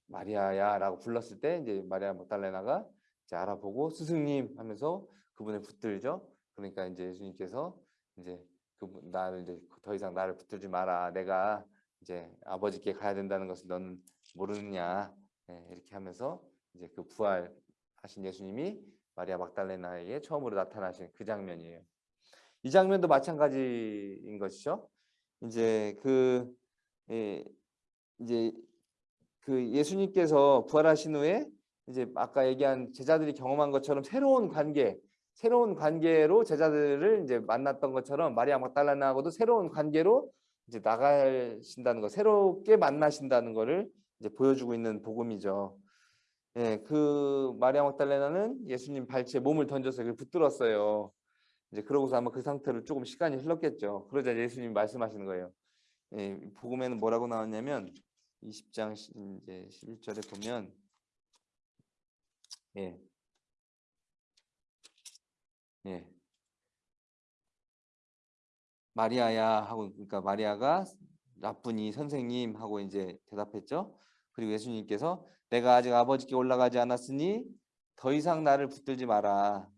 마리아야라고 불렀을 때 이제 마리아 막달레나가 이제 알아보고 스승님 하면서 그분을 붙들죠. 그러니까 이제 예수님께서 이제 그 나를 이제 더 이상 나를 붙들지 마라. 내가 이제 아버지께 가야 된다는 것을 너는 모르느냐. 예, 이렇게 하면서 이제 그 부활하신 예수님이 마리아 막달레나에게 처음으로 나타나신 그 장면이에요. 이 장면도 마찬가지인 것이죠. 이제 그 예, 이제 그 예수님께서 부활하신 후에 이제 아까 얘기한 제자들이 경험한 것처럼 새로운 관계, 새로운 관계로 제자들을 이제 만났던 것처럼 마리아 막달라나하고도 새로운 관계로 이제 나가신다는 거, 새롭게 만나신다는 것을 이제 보여주고 있는 복음이죠. 예, 그 마리아 막달레나는 예수님 발치에 몸을 던져서 그 붙들었어요. 이제 그러고서 아마 그 상태로 조금 시간이 흘렀겠죠. 그러자 예수님이 말씀하시는 거예요. 예, 복음에는 뭐라고 나왔냐면 20장 시- 이제 11절에 보면 예. 예. 마리아야 하고 그러니까 마리아가 나쁘니 선생님 하고 이제 대답했죠. 그리고 예수님께서 내가 아직 아버지께 올라가지 않았으니 더 이상 나를 붙들지 마라.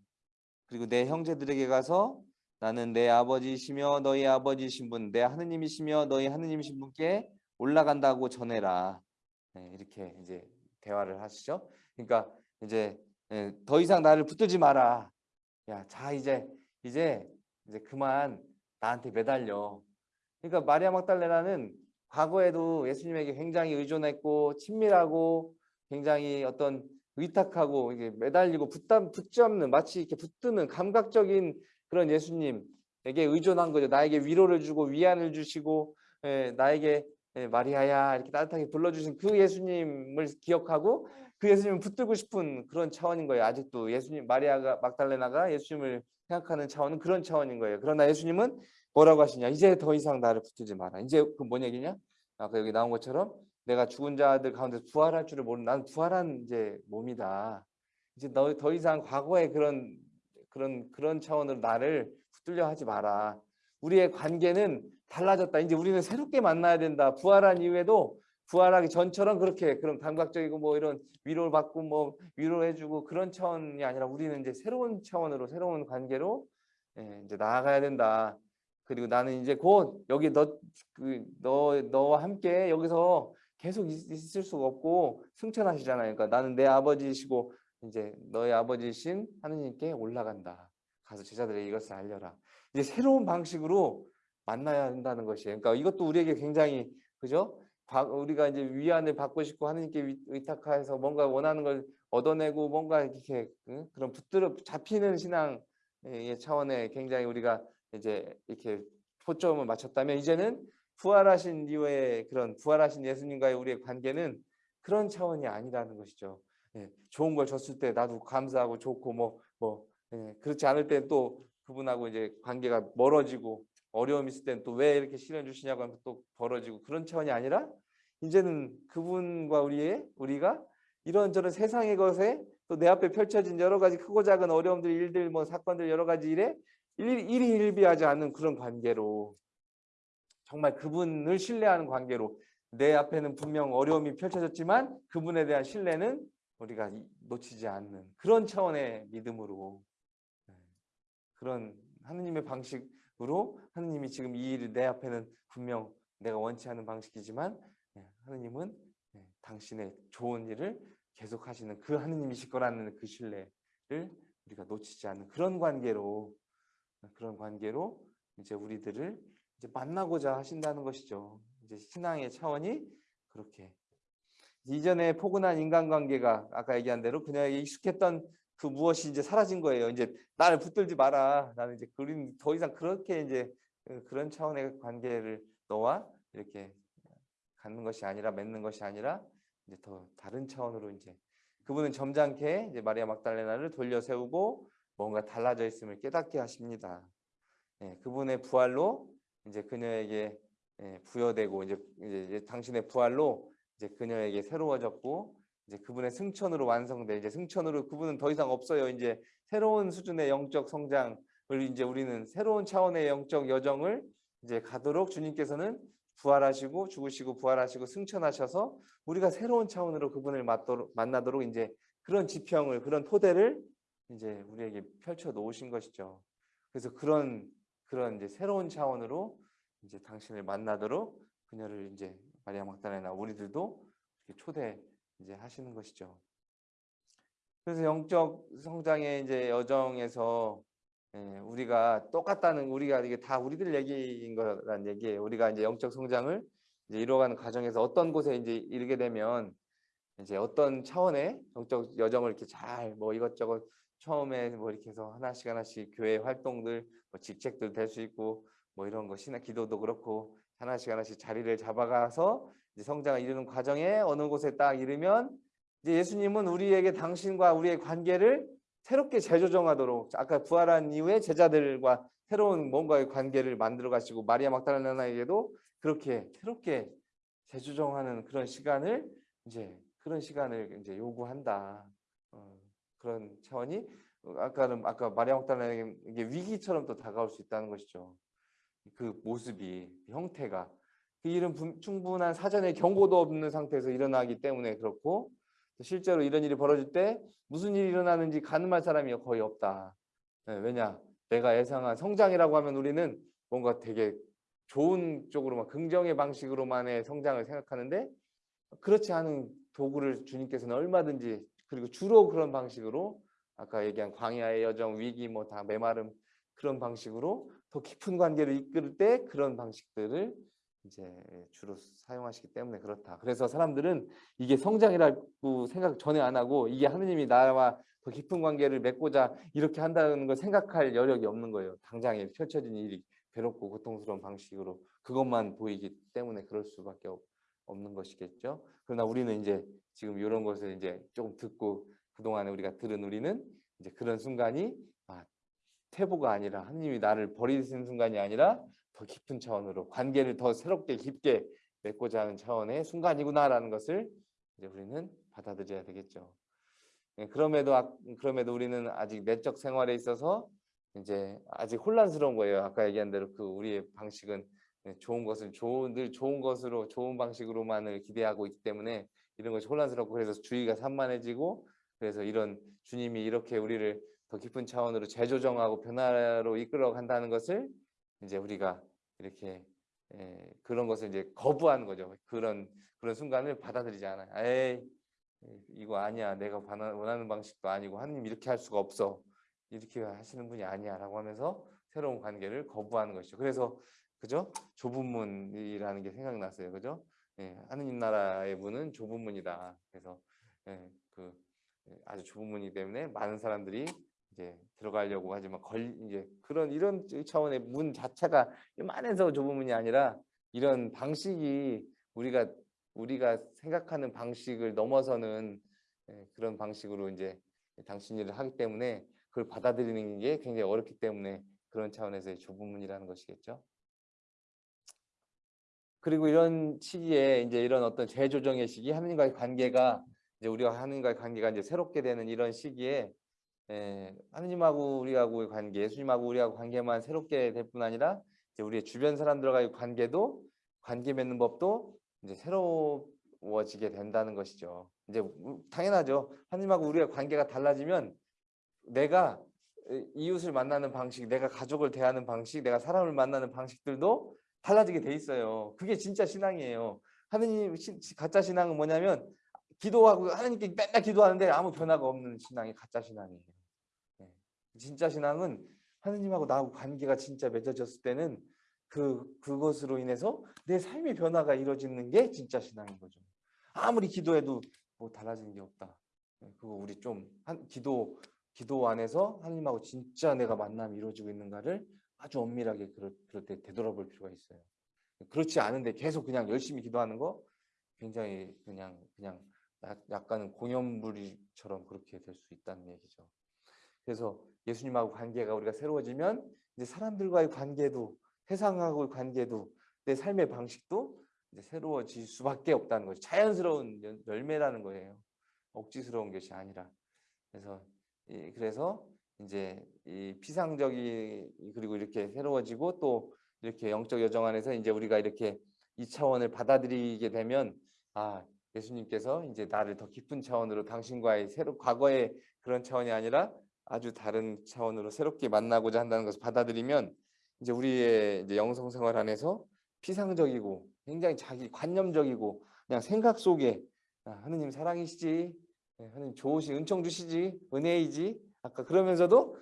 그리고 내 형제들에게 가서 나는 내 아버지시며 너희 아버지신 분, 내 하느님이시며 너희 하느님이신 분께 올라간다고 전해라. 네, 이렇게 이제 대화를 하시죠. 그러니까 이제 예, 더 이상 나를 붙들지 마라. 야, 자 이제 이제 이제 그만 나한테 매달려. 그러니까 마리아 막달레나는 과거에도 예수님에게 굉장히 의존했고 친밀하고 굉장히 어떤 의탁하고 이게 매달리고 붙담 붙잡는 마치 이렇게 붙드는 감각적인 그런 예수님에게 의존한 거죠. 나에게 위로를 주고 위안을 주시고 예, 나에게 예, 마리아야 이렇게 따뜻하게 불러주신 그 예수님을 기억하고 그그 예수님을 붙들고 싶은 그런 차원인 거예요. 아직도 예수님 마리아가 막달레나가 예수님을 생각하는 차원은 그런 차원인 거예요. 그러나 예수님은 뭐라고 하시냐? 이제 더 이상 나를 붙들지 마라. 이제 그 뭔 얘기냐? 아까 여기 나온 것처럼 내가 죽은 자들 가운데 부활할 줄을 모르는 나는 부활한 이제 몸이다. 이제 너 더 이상 과거의 그런 그런 그런 차원으로 나를 붙들려 하지 마라. 우리의 관계는 달라졌다. 이제 우리는 새롭게 만나야 된다. 부활한 이후에도 부활하기 전처럼 그렇게 그런 감각적이고 뭐 이런 위로를 받고 뭐 위로해주고 그런 차원이 아니라 우리는 이제 새로운 차원으로 새로운 관계로 예, 이제 나아가야 된다. 그리고 나는 이제 곧 여기 너그너 너와 함께 여기서 계속 있, 있을 수가 없고 승천하시잖아요. 그러니까 나는 내 아버지시고 이제 너의 아버지신 하느님께 올라간다. 가서 제자들에게 이것을 알려라. 이제 새로운 방식으로 만나야 한다는 것이에요. 그러니까 이것도 우리에게 굉장히 그죠? 바- 우리가 이제 위안을 받고 싶고 하느님께 위- 의탁해서 뭔가 원하는 걸 얻어내고 뭔가 이렇게 응? 그런 붙들어 잡히는 신앙의 차원에 굉장히 우리가 이제 이렇게 초점을 맞췄다면 이제는 부활하신 이후에 그런 부활하신 예수님과의 우리의 관계는 그런 차원이 아니라는 것이죠. 예, 좋은 걸 줬을 때 나도 감사하고 좋고 뭐뭐 그렇지 않을 때 또 그분하고 이제 관계가 멀어지고 어려움 있을 때는 또왜 이렇게 시련 주시냐고 하면 또 벌어지고 그런 차원이 아니라 이제는 그분과 우리의 우리가 이런저런 세상의 것에 또 내 앞에 펼쳐진 여러 가지 크고 작은 어려움들 일들 뭐 사건들 여러 가지 일에 일, 일이 일비하지 않는 그런 관계로 정말 그분을 신뢰하는 관계로 내 앞에는 분명 어려움이 펼쳐졌지만 그분에 대한 신뢰는 우리가 이- 놓치지 않는 그런 차원의 믿음으로. 네, 그런 하느님의 방식으로 하느님이 지금 이 일을 내 앞에는 분명 내가 원치 않는 방식이지만 네, 하느님은 네, 당신의 좋은 일을 계속 하시는 그 하느님이실 거라는 그 신뢰를 우리가 놓치지 않는 그런 관계로 그런 관계로 이제 우리들을 이제 만나고자 하신다는 것이죠. 이제 신앙의 차원이 그렇게 이전에 포근한 인간관계가 아까 얘기한 대로 그녀에게 익숙했던 그 무엇이 이제 사라진 거예요. 이제 나를 붙들지 마라. 나는 이제 그린 더 이상 그렇게 이제 그- 그런 차원의 관계를 너와 이렇게 갖는 것이 아니라 맺는 것이 아니라 이제 더 다른 차원으로 이제 그분은 점잖게 이제 마리아 막달레나를 돌려 세우고 뭔가 달라져 있음을 깨닫게 하십니다. 예, 그분의 부활로 이제 그녀에게 예, 부여되고 이제, 이제, 이제 당신의 부활로 이제 그녀에게 새로워졌고 이제 그분의 승천으로 완성돼 이제 승천으로 그분은 더 이상 없어요. 이제 새로운 수준의 영적 성장을 이제 우리는 새로운 차원의 영적 여정을 이제 가도록 주님께서는 부활하시고 죽으시고 부활하시고 승천하셔서 우리가 새로운 차원으로 그분을 맞도록, 만나도록 이제 그런 지평을 그런 토대를 이제 우리에게 펼쳐 놓으신 것이죠. 그래서 그런 그런 이제 새로운 차원으로 이제 당신을 만나도록 그녀를 이제 마리아 막달레나 우리들도 이렇게 초대 이제 하시는 것이죠. 그래서 영적 성장의 이제 여정에서 예, 우리가 똑같다는 우리가 이게 다 우리들 얘기인 거란 얘기예요. 우리가 이제 영적 성장을 이제 이루어가는 과정에서 어떤 곳에 이제 이르게 되면 이제 어떤 차원의 영적 여정을 이렇게 잘 뭐 이것저것 처음에 뭐 이렇게 해서 하나씩 하나씩 교회 활동들 뭐 직책들 될 수 있고 뭐 이런 거 신학 기도도 그렇고 하나씩 하나씩 자리를 잡아가서 성장을 이루는 과정에 어느 곳에 딱 이르면 이제 예수님은 우리에게 당신과 우리의 관계를 새롭게 재조정하도록 아까 부활한 이후에 제자들과 새로운 뭔가의 관계를 만들어 가시고 마리아 막달레나에게도 그렇게 새롭게 재조정하는 그런 시간을 이제 그런 시간을 이제 요구한다. 어, 그런 차원이 어, 아까는 아까 마리아 이게 위기처럼 또 다가올 수 있다는 것이죠. 그 모습이 그 형태가 그 일은 분- 충분한 사전에 경고도 없는 상태에서 일어나기 때문에 그렇고 또 실제로 이런 일이 벌어질 때 무슨 일이 일어나는지 가늠할 사람이 거의 없다. 네, 왜냐? 내가 예상한 성장이라고 하면 우리는 뭔가 되게 좋은 쪽으로만 긍정의 방식으로만의 성장을 생각하는데 그렇지 않은 도구를 주님께서는 얼마든지 그리고 주로 그런 방식으로 아까 얘기한 광야의 여정, 위기 뭐 다 메마름 그런 방식으로 더 깊은 관계를 이끌 때 그런 방식들을 이제 주로 사용하시기 때문에 그렇다. 그래서 사람들은 이게 성장이라고 생각 전혀 안 하고 이게 하느님이 나와 더 깊은 관계를 맺고자 이렇게 한다는 걸 생각할 여력이 없는 거예요. 당장에 펼쳐진 일이 괴롭고 고통스러운 방식으로 그것만 보이기 때문에 그럴 수밖에 없, 없는 것이겠죠. 그러나 우리는 이제 지금 이런 것을 이제 조금 듣고 그동안에 우리가 들은 우리는 이제 그런 순간이 아, 태보가 아니라 하나님이 나를 버리시는 순간이 아니라 더 깊은 차원으로 관계를 더 새롭게 깊게 맺고자 하는 차원의 순간이구나라는 것을 이제 우리는 받아들여야 되겠죠. 예, 그럼에도 아- 그럼에도 우리는 아직 내적 생활에 있어서 이제 아직 혼란스러운 거예요. 아까 얘기한 대로 그 우리의 방식은 예, 좋은 것을 좋은 늘 좋은 것으로 좋은 방식으로만을 기대하고 있기 때문에 이런 것이 혼란스럽고 그래서 주의가 산만해지고 그래서 이런 주님이 이렇게 우리를 더 깊은 차원으로 재조정하고 변화로 이끌어 간다는 것을 이제 우리가 이렇게 예, 그런 것을 이제 거부하는 거죠. 그런 그런 순간을 받아들이지 않아요. 에이 이거 아니야. 내가 원하는 방식도 아니고 하나님 이렇게 할 수가 없어. 이렇게 하시는 분이 아니야라고 하면서 새로운 관계를 거부하는 것이죠. 그래서 그죠? 좁은 문이라는 게 생각났어요. 그죠? 예, 하느님 나라의 문은 좁은 문이다. 그래서 예, 그 예, 아주 좁은 문이기 때문에 많은 사람들이 이제 들어가려고 하지만 걸 이제 그런 이런 차원의 문 자체가 요만해서 좁은 문이 아니라 이런 방식이 우리가 우리가 생각하는 방식을 넘어서는 예, 그런 방식으로 이제 당신 일을 하기 때문에 그걸 받아들이는 게 굉장히 어렵기 때문에 그런 차원에서의 좁은 문이라는 것이겠죠. 그리고 이런 시기에 이제 이런 어떤 재조정의 시기, 하느님과의 관계가 이제 우리가 하느님과의 관계가 이제 새롭게 되는 이런 시기에 에, 하느님하고 우리하고의 관계, 예수님하고 우리하고 관계만 새롭게 될 뿐 아니라 이제 우리의 주변 사람들과의 관계도 관계 맺는 법도 이제 새로워지게 된다는 것이죠. 이제 우- 당연하죠. 하느님하고 우리의 관계가 달라지면 내가 에, 이웃을 만나는 방식, 내가 가족을 대하는 방식, 내가 사람을 만나는 방식들도 달라지게 돼 있어요. 그게 진짜 신앙이에요. 하느님 시- 가짜 신앙은 뭐냐면 기도하고 하나님께 맨날 기도하는데 아무 변화가 없는 신앙이 가짜 신앙이에요. 네. 진짜 신앙은 하느님하고 나하고 관계가 진짜 맺어졌을 때는 그 그것으로 인해서 내 삶의 변화가 이루어지는 게 진짜 신앙인 거죠. 아무리 기도해도 뭐 달라지는 게 없다. 네, 그거 우리 좀 한 기도 기도 안에서 하나님하고 진짜 내가 만남이 이루어지고 있는가를 아주 엄밀하게 그럴, 그럴 때 되돌아볼 필요가 있어요. 그렇지 않은데 계속 그냥 열심히 기도하는 거 굉장히 그냥 그냥 약- 약간은 공연물이처럼 그렇게 될 수 있다는 얘기죠. 그래서 예수님하고 관계가 우리가 새로워지면 이제 사람들과의 관계도 세상하고의 관계도 내 삶의 방식도 이제 새로워질 수밖에 없다는 거죠. 자연스러운 연- 열매라는 거예요. 억지스러운 것이 아니라. 그래서 이 그래서 이제 이 피상적이 그리고 이렇게 새로워지고 또 이렇게 영적 여정 안에서 이제 우리가 이렇게 이 차원을 받아들이게 되면 아 예수님께서 이제 나를 더 깊은 차원으로 당신과의 새로 과거의 그런 차원이 아니라 아주 다른 차원으로 새롭게 만나고자 한다는 것을 받아들이면 이제 우리의 이제 영성 생활 안에서 피상적이고 굉장히 자기 관념적이고 그냥 생각 속에 아, 하느님 사랑이시지 네, 하느님 좋으시 은총 주시지 은혜이지 아까 그러면서도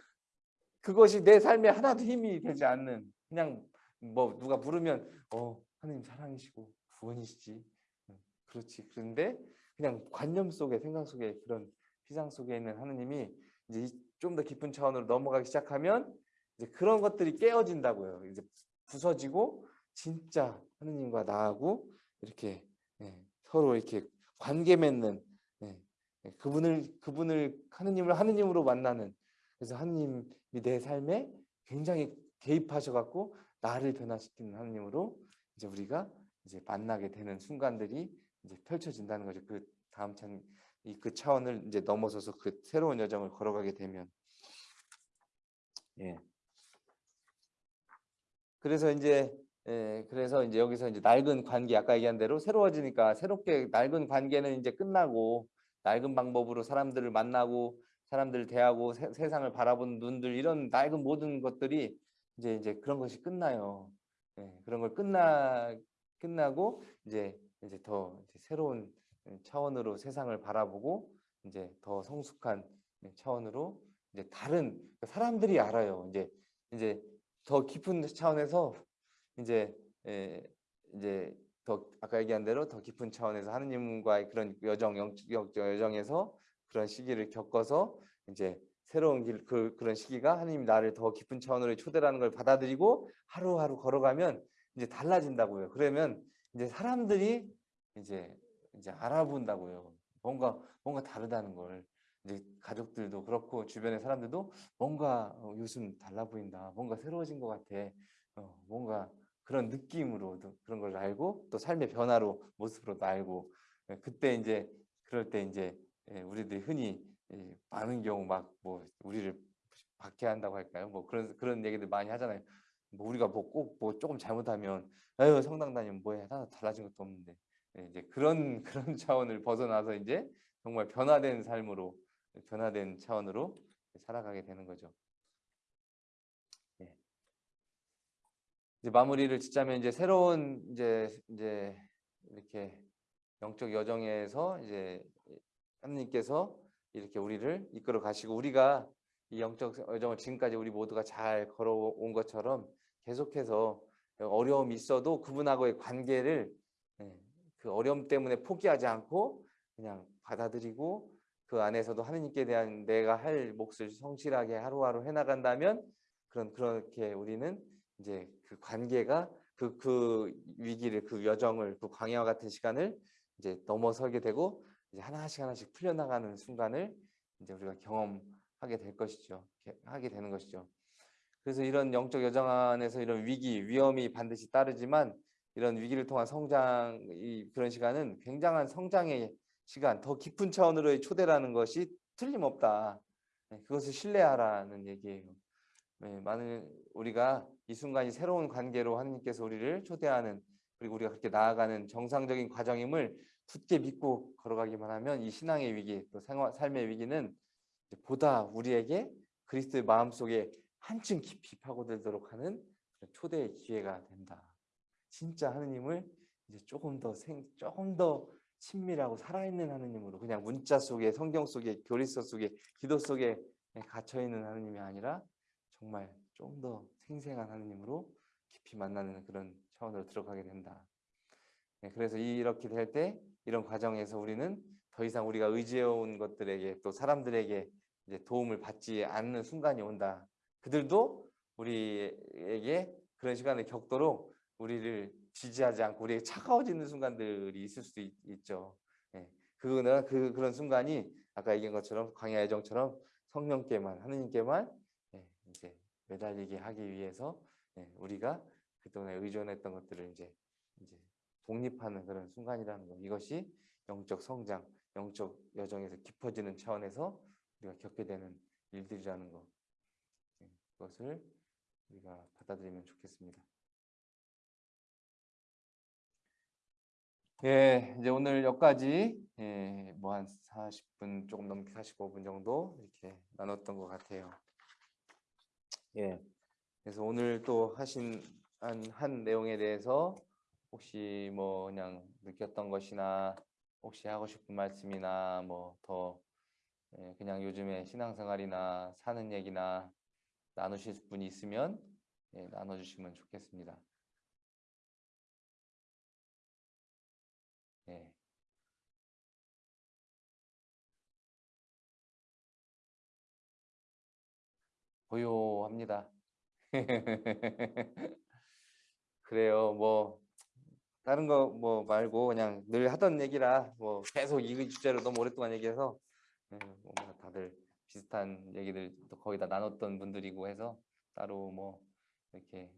그것이 내 삶에 하나도 힘이 되지 않는 그냥 뭐 누가 부르면 어 하느님 사랑이시고 구원이시지. 응, 그렇지. 그런데 그냥 관념 속에 생각 속에 그런 피상 속에 있는 하느님이 이제 좀 더 깊은 차원으로 넘어가기 시작하면 이제 그런 것들이 깨어진다고요. 이제 부서지고 진짜 하느님과 나하고 이렇게 예, 서로 이렇게 관계 맺는 예, 예, 그분을 그분을 하느님을 하느님으로 만나는 그래서 하느님이 내 삶에 굉장히 개입하셔 갖고 나를 변화시키는 하느님으로 이제 우리가 이제 만나게 되는 순간들이 이제 펼쳐진다는 거죠. 그 다음 찬이그 차원을 이제 넘어서서 그 새로운 여정을 걸어가게 되면 예. 그래서 이제 예, 그래서 이제 여기서 이제 낡은 관계 아까 얘기한 대로 새로워지니까 새롭게 낡은 관계는 이제 끝나고 낡은 방법으로 사람들을 만나고 사람들을 대하고 세, 세상을 바라보는 눈들 이런 낡은 모든 것들이 이제 이제 그런 것이 끝나요. 예, 그런 걸 끝나 끝나고 이제 이제 더 이제 새로운 차원으로 세상을 바라보고 이제 더 성숙한 차원으로 이제 다른 사람들이 알아요. 이제 이제 더 깊은 차원에서 이제 에, 이제 더 아까 얘기한 대로 더 깊은 차원에서 하느님과의 그런 여정 영적 여정에서 그런 시기를 겪어서 이제 새로운 길 그 그런 시기가 하느님 나를 더 깊은 차원으로 초대라는 걸 받아들이고 하루하루 걸어가면 이제 달라진다고요. 그러면 이제 사람들이 이제 이제 알아본다고요. 뭔가 뭔가 다르다는 걸 이제 가족들도 그렇고 주변의 사람들도 뭔가 어, 요즘 달라 보인다. 뭔가 새로워진 것 같아. 어, 뭔가 그런 느낌으로도 그런 걸 알고 또 삶의 변화로 모습으로도 알고 예, 그때 이제 그럴 때 이제 예, 우리들이 흔히 예, 많은 경우 막 뭐 우리를 박해한다고 할까요? 뭐 그런 그런 얘기들 많이 하잖아요. 뭐 우리가 뭐 꼭뭐 조금 잘못하면 아유 성당 다니면 뭐해 나 달라진 것도 없는데 예, 이제 그런 그런 차원을 벗어나서 이제 정말 변화된 삶으로 변화된 차원으로 살아가게 되는 거죠. 예. 이제 마무리를 짓자면 이제 새로운 이제 이제 이렇게 영적 여정에서 이제 하나님께서 이렇게 우리를 이끌어 가시고 우리가 이 영적 여정을 지금까지 우리 모두가 잘 걸어온 것처럼 계속해서 어려움이 있어도 그분하고의 관계를 예, 그 어려움 때문에 포기하지 않고 그냥 받아들이고 그 안에서도 하느님께 대한 내가 할 몫을 성실하게 하루하루 해나간다면 그런 그렇게 우리는 이제 그 관계가 그, 그 위기를 그 여정을 그 광야와 같은 시간을 이제 넘어서게 되고 이제 하나씩 하나씩 풀려나가는 순간을 이제 우리가 경험하게 될 것이죠. 하게 되는 것이죠. 그래서 이런 영적 여정 안에서 이런 위기, 위험이 반드시 따르지만 이런 위기를 통한 성장, 이 그런 시간은 굉장한 성장의 시간, 더 깊은 차원으로의 초대라는 것이 틀림없다. 네, 그것을 신뢰하라는 얘기예요. 네, 많은 우리가 이 순간이 새로운 관계로 하나님께서 우리를 초대하는 그리고 우리가 그렇게 나아가는 정상적인 과정임을 굳게 믿고 걸어가기만 하면 이 신앙의 위기 또 생활, 삶의 위기는 보다 우리에게 그리스도의 마음속에 한층 깊이 파고들도록 하는 초대의 기회가 된다. 진짜 하느님을 이제 조금 더 생, 조금 더 친밀하고 살아있는 하느님으로 그냥 문자 속에 성경 속에 교리서 속에 기도 속에 갇혀 있는 하느님이 아니라 정말 좀 더 생생한 하느님으로 깊이 만나는 그런 차원으로 들어가게 된다. 네, 그래서 이렇게 될 때 이런 과정에서 우리는 더 이상 우리가 의지해온 것들에게 또 사람들에게 이제 도움을 받지 않는 순간이 온다. 그들도 우리에게 그런 시간을 겪도록 우리를 지지하지 않고 우리에게 차가워지는 순간들이 있을 수도 있, 죠 예. 그거는 그 그런 순간이 아까 얘기한 것처럼 광야 애정처럼 성령께만 하느님께만 예, 이제 매달리게 하기 위해서 예, 우리가 그동안에 의존했던 것들을 이제 이제 독립하는 그런 순간이라는 거. 이것이 영적 성장, 영적 여정에서 깊어지는 차원에서 우리가 겪게 되는 일들이라는 거. 예, 그것을 우리가 받아들이면 좋겠습니다. 예, 이제 오늘 여기까지 예, 뭐 한 40분 조금 넘게 45분 정도 이렇게 나눴던 것 같아요. 예, 그래서 오늘 또 하신 한, 한 내용에 대해서 혹시 뭐 그냥 느꼈던 것이나 혹시 하고 싶은 말씀이나 뭐더 예, 그냥 요즘에 신앙생활이나 사는 얘기나 나누실 분이 있으면 예, 나눠주시면 좋겠습니다. 예. 고요합니다. 그래요. 뭐 다른 거 뭐 말고 그냥 늘 하던 얘기라 뭐 계속 이 주제로 너무 오랫동안 얘기해서 예, 뭐 다들 비슷한 얘기들 또 거의 다 나눴던 분들이고 해서 따로 뭐 이렇게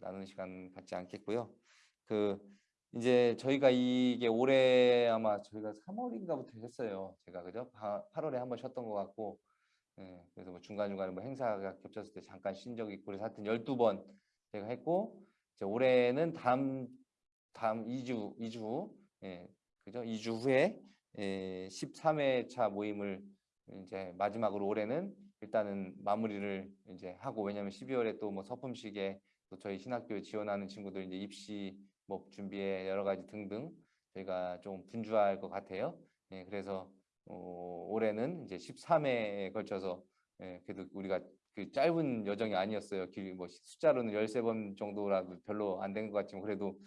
나누는 시간 갖지 않겠고요. 그 이제 저희가 이게 올해 아마 저희가 3월인가부터 했어요. 제가 그죠? 8월에 한 번 쉬었던 것 같고, 예, 그래서 뭐 중간중간에 뭐 행사가 겹쳤을 때 잠깐 쉰 적이 있고, 그래서 하여튼 12번 제가 했고, 이제 올해는 다음, 다음 2주, 2주 후, 예, 그죠? 2주 후에 예, 13회 차 모임을 이제 마지막으로 올해는 일단은 마무리를 이제 하고, 왜냐면 12월에 또 뭐 서품식에 또 저희 신학교에 지원하는 친구들 이제 입시 뭐 준비에 여러 가지 등등 저희가 좀 분주할 것 같아요. 예, 그래서 어, 올해는 이제 13회에 걸쳐서 예, 그래도 우리가 그 짧은 여정이 아니었어요. 길, 뭐 숫자로는 13번 정도라도 별로 안 된 것 같지만 그래도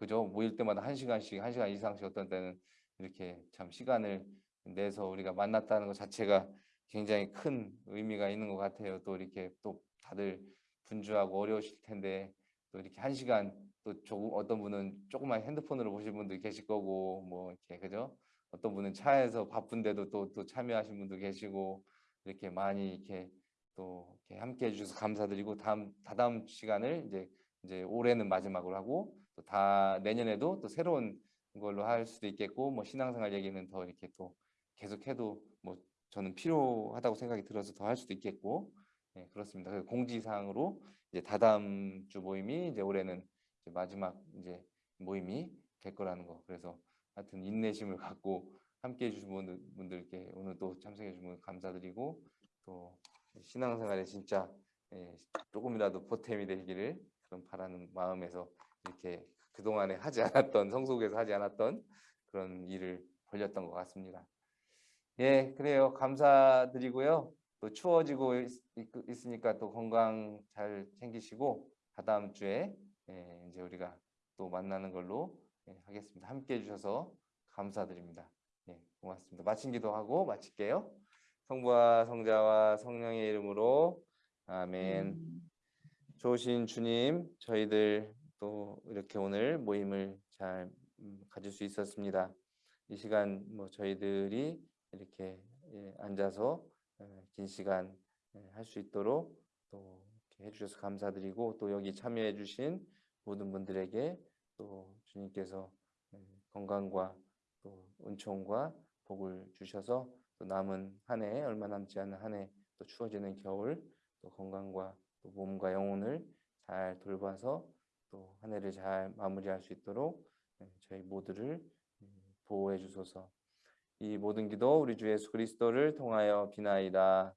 그죠? 모일 때마다 한 시간씩, 한 시간 이상씩 어떤 때는 이렇게 참 시간을 내서 우리가 만났다는 것 자체가 굉장히 큰 의미가 있는 것 같아요. 또 이렇게 또 다들 분주하고 어려우실 텐데 또 이렇게 한 시간 또 조금 어떤 분은 조그만 핸드폰으로 보실 분도 계실 거고 뭐 이렇게 그죠? 어떤 분은 차에서 바쁜데도 또 또 참여하신 분도 계시고 이렇게 많이 이렇게 또 이렇게 함께 해주셔서 감사드리고 다음 다다음 시간을 이제 이제 올해는 마지막으로 하고 또 다 내년에도 또 새로운 걸로 할 수도 있겠고 뭐 신앙생활 얘기는 더 이렇게 또 계속해도 뭐 저는 필요하다고 생각이 들어서 더 할 수도 있겠고 네, 그렇습니다. 그래서 공지사항으로 이제 다다음 주 모임이 이제 올해는 이제 마지막 이제 모임이 될 거라는 거. 그래서 하여튼 인내심을 갖고 함께 해주신 분들, 분들께 오늘 또 참석해 주신 분 감사드리고 또 신앙생활에 진짜 예, 조금이라도 보탬이 되기를 그런 바라는 마음에서 이렇게 그동안에 하지 않았던 성속에서 하지 않았던 그런 일을 벌렸던 것 같습니다. 예, 그래요. 감사드리고요. 또 추워지고 있, 으니까또 건강 잘 챙기시고 다다음 주에 예, 이제 우리가 또 만나는 걸로 예, 하겠습니다. 함께 해주셔서 감사드립니다. 예, 고맙습니다. 마친 기도하고 마칠게요. 성부와 성자와 성령의 이름으로 아멘. 좋으신 주님, 저희들 또 이렇게 오늘 모임을 잘 음, 가질 수 있었습니다. 이 시간 뭐 저희들이 이렇게 예, 앉아서 예, 긴 시간 할 수 있도록 또 해주셔서 감사드리고 또 여기 참여해 주신 모든 분들에게 또 주님께서 예, 건강과 또 은총과 복을 주셔서 또 남은 한 해 얼마 남지 않은 한 해 또 추워지는 겨울 또 건강과 또 몸과 영혼을 잘 돌봐서 또 한 해를 잘 마무리할 수 있도록 예, 저희 모두를 음, 보호해 주소서. 이 모든 기도 우리 주 예수 그리스도를 통하여 비나이다.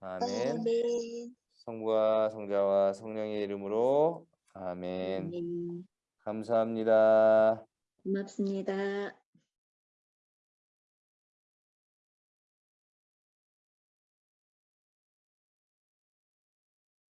아멘. 아멘. 성부와 성자와 성령의 이름으로 아멘. 아멘. 감사합니다. 고맙습니다.